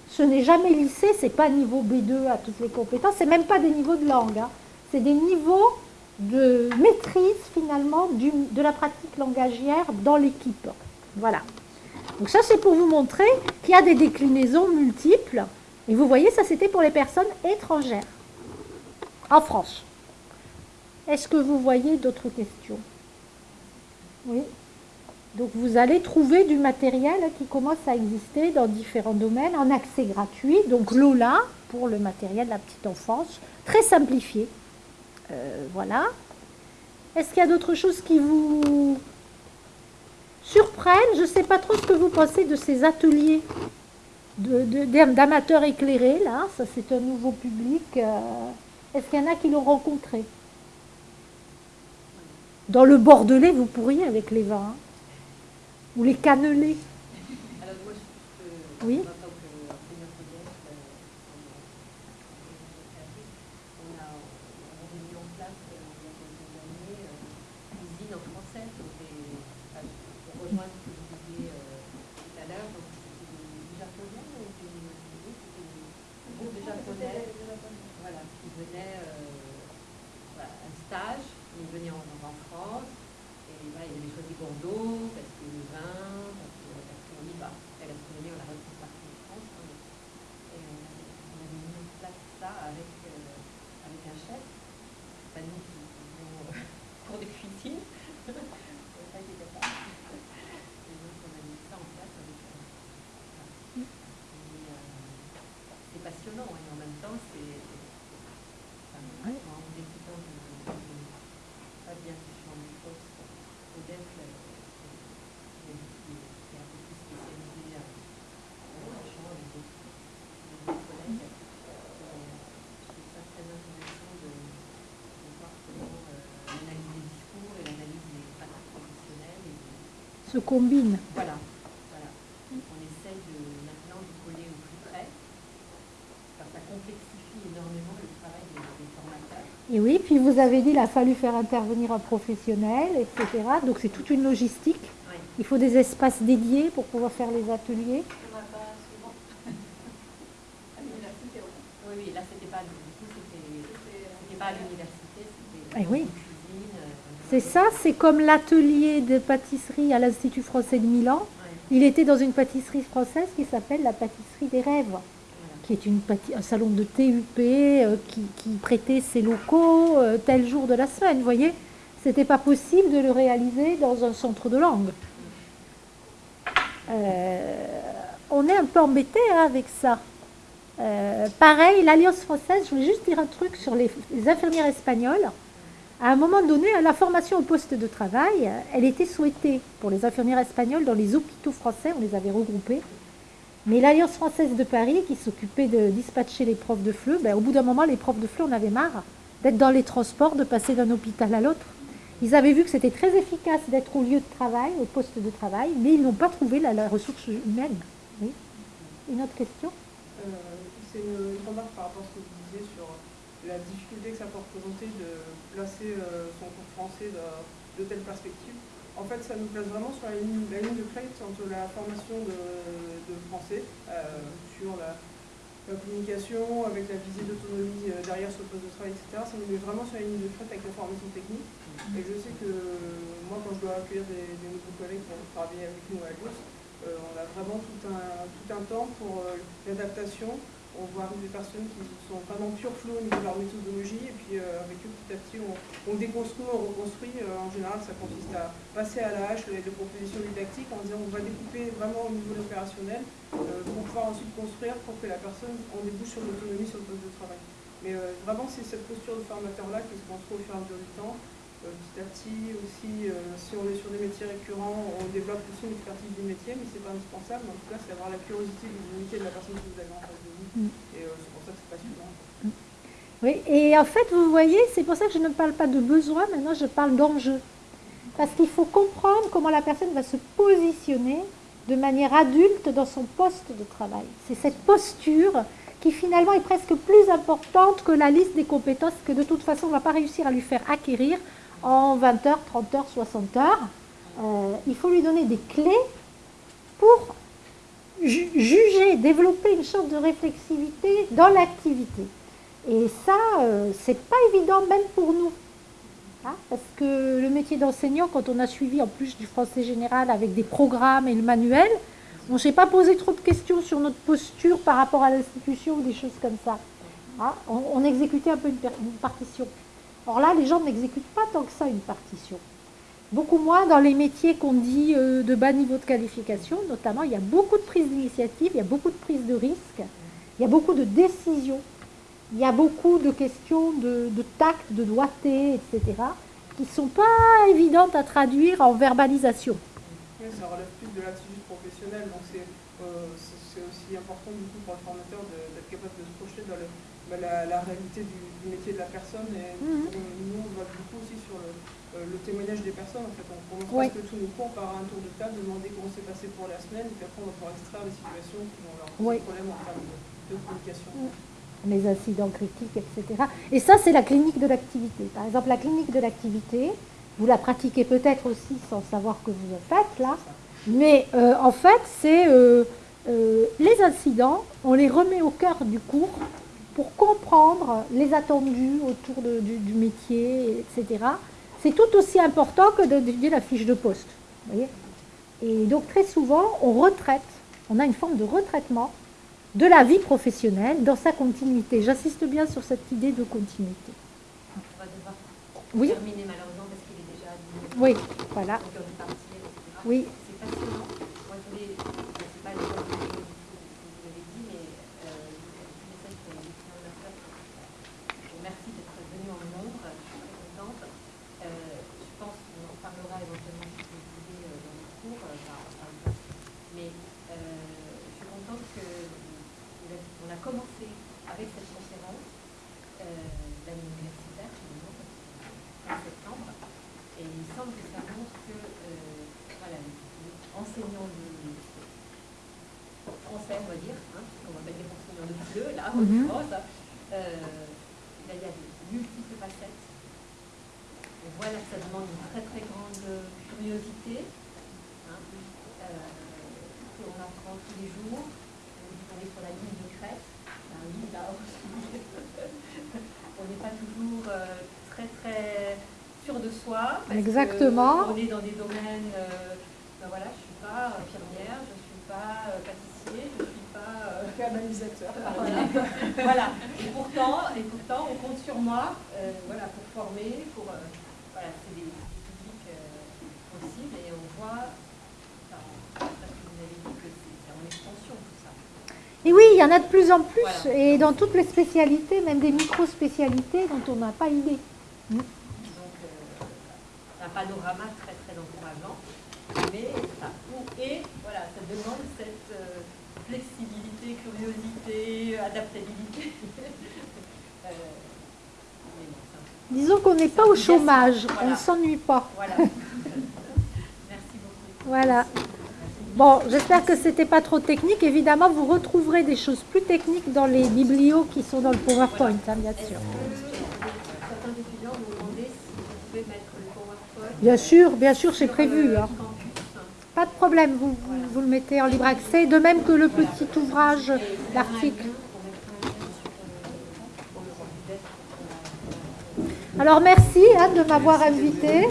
Ce n'est jamais lycée, ce n'est pas niveau B2 à toutes les compétences, c'est même pas des niveaux de langue, hein. c'est des niveaux de maîtrise finalement de la pratique langagière dans l'équipe. Voilà. Donc ça c'est pour vous montrer qu'il y a des déclinaisons multiples. Et vous voyez, ça c'était pour les personnes étrangères en France. Est-ce que vous voyez d'autres questions? Oui. Donc vous allez trouver du matériel qui commence à exister dans différents domaines en accès gratuit. Donc Lola pour le matériel de la petite enfance, très simplifié. Euh, voilà. Est-ce qu'il y a d'autres choses qui vous surprennent? Je ne sais pas trop ce que vous pensez de ces ateliers d'amateurs éclairés, là. Ça, c'est un nouveau public. Euh. Est-ce qu'il y en a qui l'ont rencontré? Dans le Bordelais, vous pourriez avec les vins. Hein. Ou les cannelés. oui se combinent. Voilà. voilà. On essaye de, maintenant de coller au plus près. ça complexifie énormément le travail des, formateurs. Et oui, puis vous avez dit qu'il a fallu faire intervenir un professionnel, etc. Donc c'est toute une logistique. Il faut des espaces dédiés pour pouvoir faire les ateliers. Oui, oui, là c'était pas, pas à l'université, c'était eh oui. C'est ça, c'est comme l'atelier de pâtisserie à l'Institut français de Milan. Il était dans une pâtisserie française qui s'appelle la pâtisserie des rêves, qui est une un salon de TUP euh, qui, prêtait ses locaux euh, tel jour de la semaine. Vous voyez, c'était pas possible de le réaliser dans un centre de langue. Euh, on est un peu embêté hein, avec ça. pareil, l'Alliance française, je voulais juste dire un truc sur les infirmières espagnoles à un moment donné, la formation au poste de travail, elle était souhaitée pour les infirmières espagnoles dans les hôpitaux français, on les avait regroupés. Mais l'Alliance française de Paris, qui s'occupait de dispatcher les profs de FLE, ben, au bout d'un moment, les profs de FLE, on avait marre d'être dans les transports, de passer d'un hôpital à l'autre. Ils avaient vu que c'était très efficace d'être au lieu de travail, au poste de travail, mais ils n'ont pas trouvé la, ressource humaine. Oui. Une autre question? Euh, C'est une remarque par rapport à ce que vous disiez sur la difficulté que ça peut représenter de placer euh, son cours français de, de telle perspective. En fait, ça nous place vraiment sur la ligne, la ligne de crête entre la formation de, de français euh, sur la, la communication, avec la visée d'autonomie euh, derrière ce poste de travail, etc. Ça nous met vraiment sur la ligne de crête avec la formation technique. Et je sais que moi, quand je dois accueillir des, des nouveaux collègues pour travailler avec nous à l'URSS, euh, on a vraiment tout un, tout un temps pour euh, l'adaptation. On voit arriver des personnes qui sont vraiment pure flow au niveau de leur méthodologie, et puis euh, avec eux, petit à petit, on, on déconstruit, on reconstruit. Euh, en général, ça consiste à passer à la hache les, propositions didactiques en disant on va découper vraiment au niveau de l'opérationnel euh, pour pouvoir ensuite construire pour que la personne en débouche sur l'autonomie sur le poste de travail. Mais vraiment, c'est cette posture de formateur-là qui se construit au fur et à mesure du temps. Petit à petit aussi, si on est sur des métiers récurrents, on développe aussi une expertise du métier, mais c'est pas indispensable. En tout cas, c'est avoir la curiosité du métier de la personne que vous avez en face de vous. Mm. Et euh, passionnant. Oui, et en fait, vous voyez, c'est pour ça que je ne parle pas de besoin, maintenant je parle d'enjeu. Parce qu'il faut comprendre comment la personne va se positionner de manière adulte dans son poste de travail. C'est cette posture qui finalement est presque plus importante que la liste des compétences que de toute façon on ne va pas réussir à lui faire acquérir en 20 heures, 30 heures, 60 heures. Euh, il faut lui donner des clés pour juger, développer une sorte de réflexivité dans l'activité. Et ça, euh, c'est pas évident même pour nous. Hein, parce que le métier d'enseignant, quand on a suivi en plus du français général avec des programmes et le manuel, on ne s'est pas posé trop de questions sur notre posture par rapport à l'institution ou des choses comme ça. Hein, on, exécutait un peu une partition. Or là, les gens n'exécutent pas tant que ça une partition. Beaucoup moins dans les métiers qu'on dit euh, de bas niveau de qualification, notamment, il y a beaucoup de prise d'initiative, il y a beaucoup de prise de risque, il y a beaucoup de décisions, il y a beaucoup de questions de, de tact, de doigté, etc., qui ne sont pas évidentes à traduire en verbalisation. Oui, ça relève plus de l'attitude professionnelle, donc c'est euh, aussi important du coup pour le formateur d'être capable de se projeter dans le- bah, la, la réalité du, du métier de la personne. Et on- nous, on va beaucoup aussi sur le, le témoignage des personnes. En fait, on commence Oui. presque tous nos cours par un tour de table, demander comment s'est passé pour la semaine, et puis après on va pouvoir extraire les situations qui vont leur poser Oui. problème en termes de, de communication. les incidents critiques, etc. Et ça, c'est la clinique de l'activité. Par exemple, la clinique de l'activité, vous la pratiquez peut-être aussi sans savoir que vous en faites là, mais euh, en fait, c'est euh, euh, les incidents, on les remet au cœur du cours pour comprendre les attendus autour de- du, du métier, etc. C'est tout aussi important que d'étudier la fiche de poste. voyez Et donc, très souvent, on retraite, on a une forme de retraitement de la vie professionnelle dans sa continuité. J'insiste bien sur cette idée de continuité. On va devoir Oui, terminer malheureusement parce qu'il est déjà 10 minutes. oui, voilà. Oui, C'est passionnant. Moi, je voulais, je sais pas les choses que vous avez dit, mais euh, je sais que les clients Merci d'être venu en nombre, je suis très contente. Euh, je pense qu'on en parlera éventuellement si vous voulez euh, dans le cours, euh, par, par exemple. Mais euh, je suis contente que vous avez- on a commencé avec cette conférence euh, l'année universitaire, finalement, en septembre. Et il me semble que ça montre que euh, voilà, les enseignants de français, on va dire, hein, puisqu'on va mettre les enseignants Mhm. l'occurrence, euh, là, il y a de multiples facettes. On voit là que ça demande une très très grande curiosité, hein, euh, qu'on apprend tous les jours. On est sur la ligne de crête. Ben oui, là aussi. [LAUGHS] on n'est pas toujours euh, très très sûr de soi. parce que Exactement. On est dans des domaines, ben voilà, je ne suis pas infirmière, je ne suis pas euh, pâtissier, je ne suis pas... euh, Canalisateur. voilà. [LAUGHS] voilà. Et pourtant, et pourtant, on compte sur moi euh, voilà, pour former, pour. euh, voilà, c'est des, des publics euh, possibles et on voit, enfin, vous avez dit que c'est en extension tout ça. et oui, il y en a de plus en plus, Voilà. et dans toutes les spécialités, même des micro-spécialités dont on n'a pas idée. Donc, euh, un panorama très très encourageant, mais ça, et voilà, ça demande cette euh, flexibilité, curiosité, adaptabilité. [LAUGHS] Euh, mais Disons qu'on n'est pas au chômage, on ne s'ennuie pas. Voilà. [LAUGHS] Merci beaucoup. Voilà. Bon, j'espère que c'était pas trop technique. Évidemment, vous retrouverez des choses plus techniques dans les biblios qui sont dans le PowerPoint, hein, bien sûr. Certains étudiants nous demandaient si vous pouvez mettre le PowerPoint Bien sûr, bien sûr, c'est prévu. le hein. Pas de problème, vous, vous, vous le mettez en libre accès, de même que le petit ouvrage, l'article. Alors merci hein, de m'avoir invité.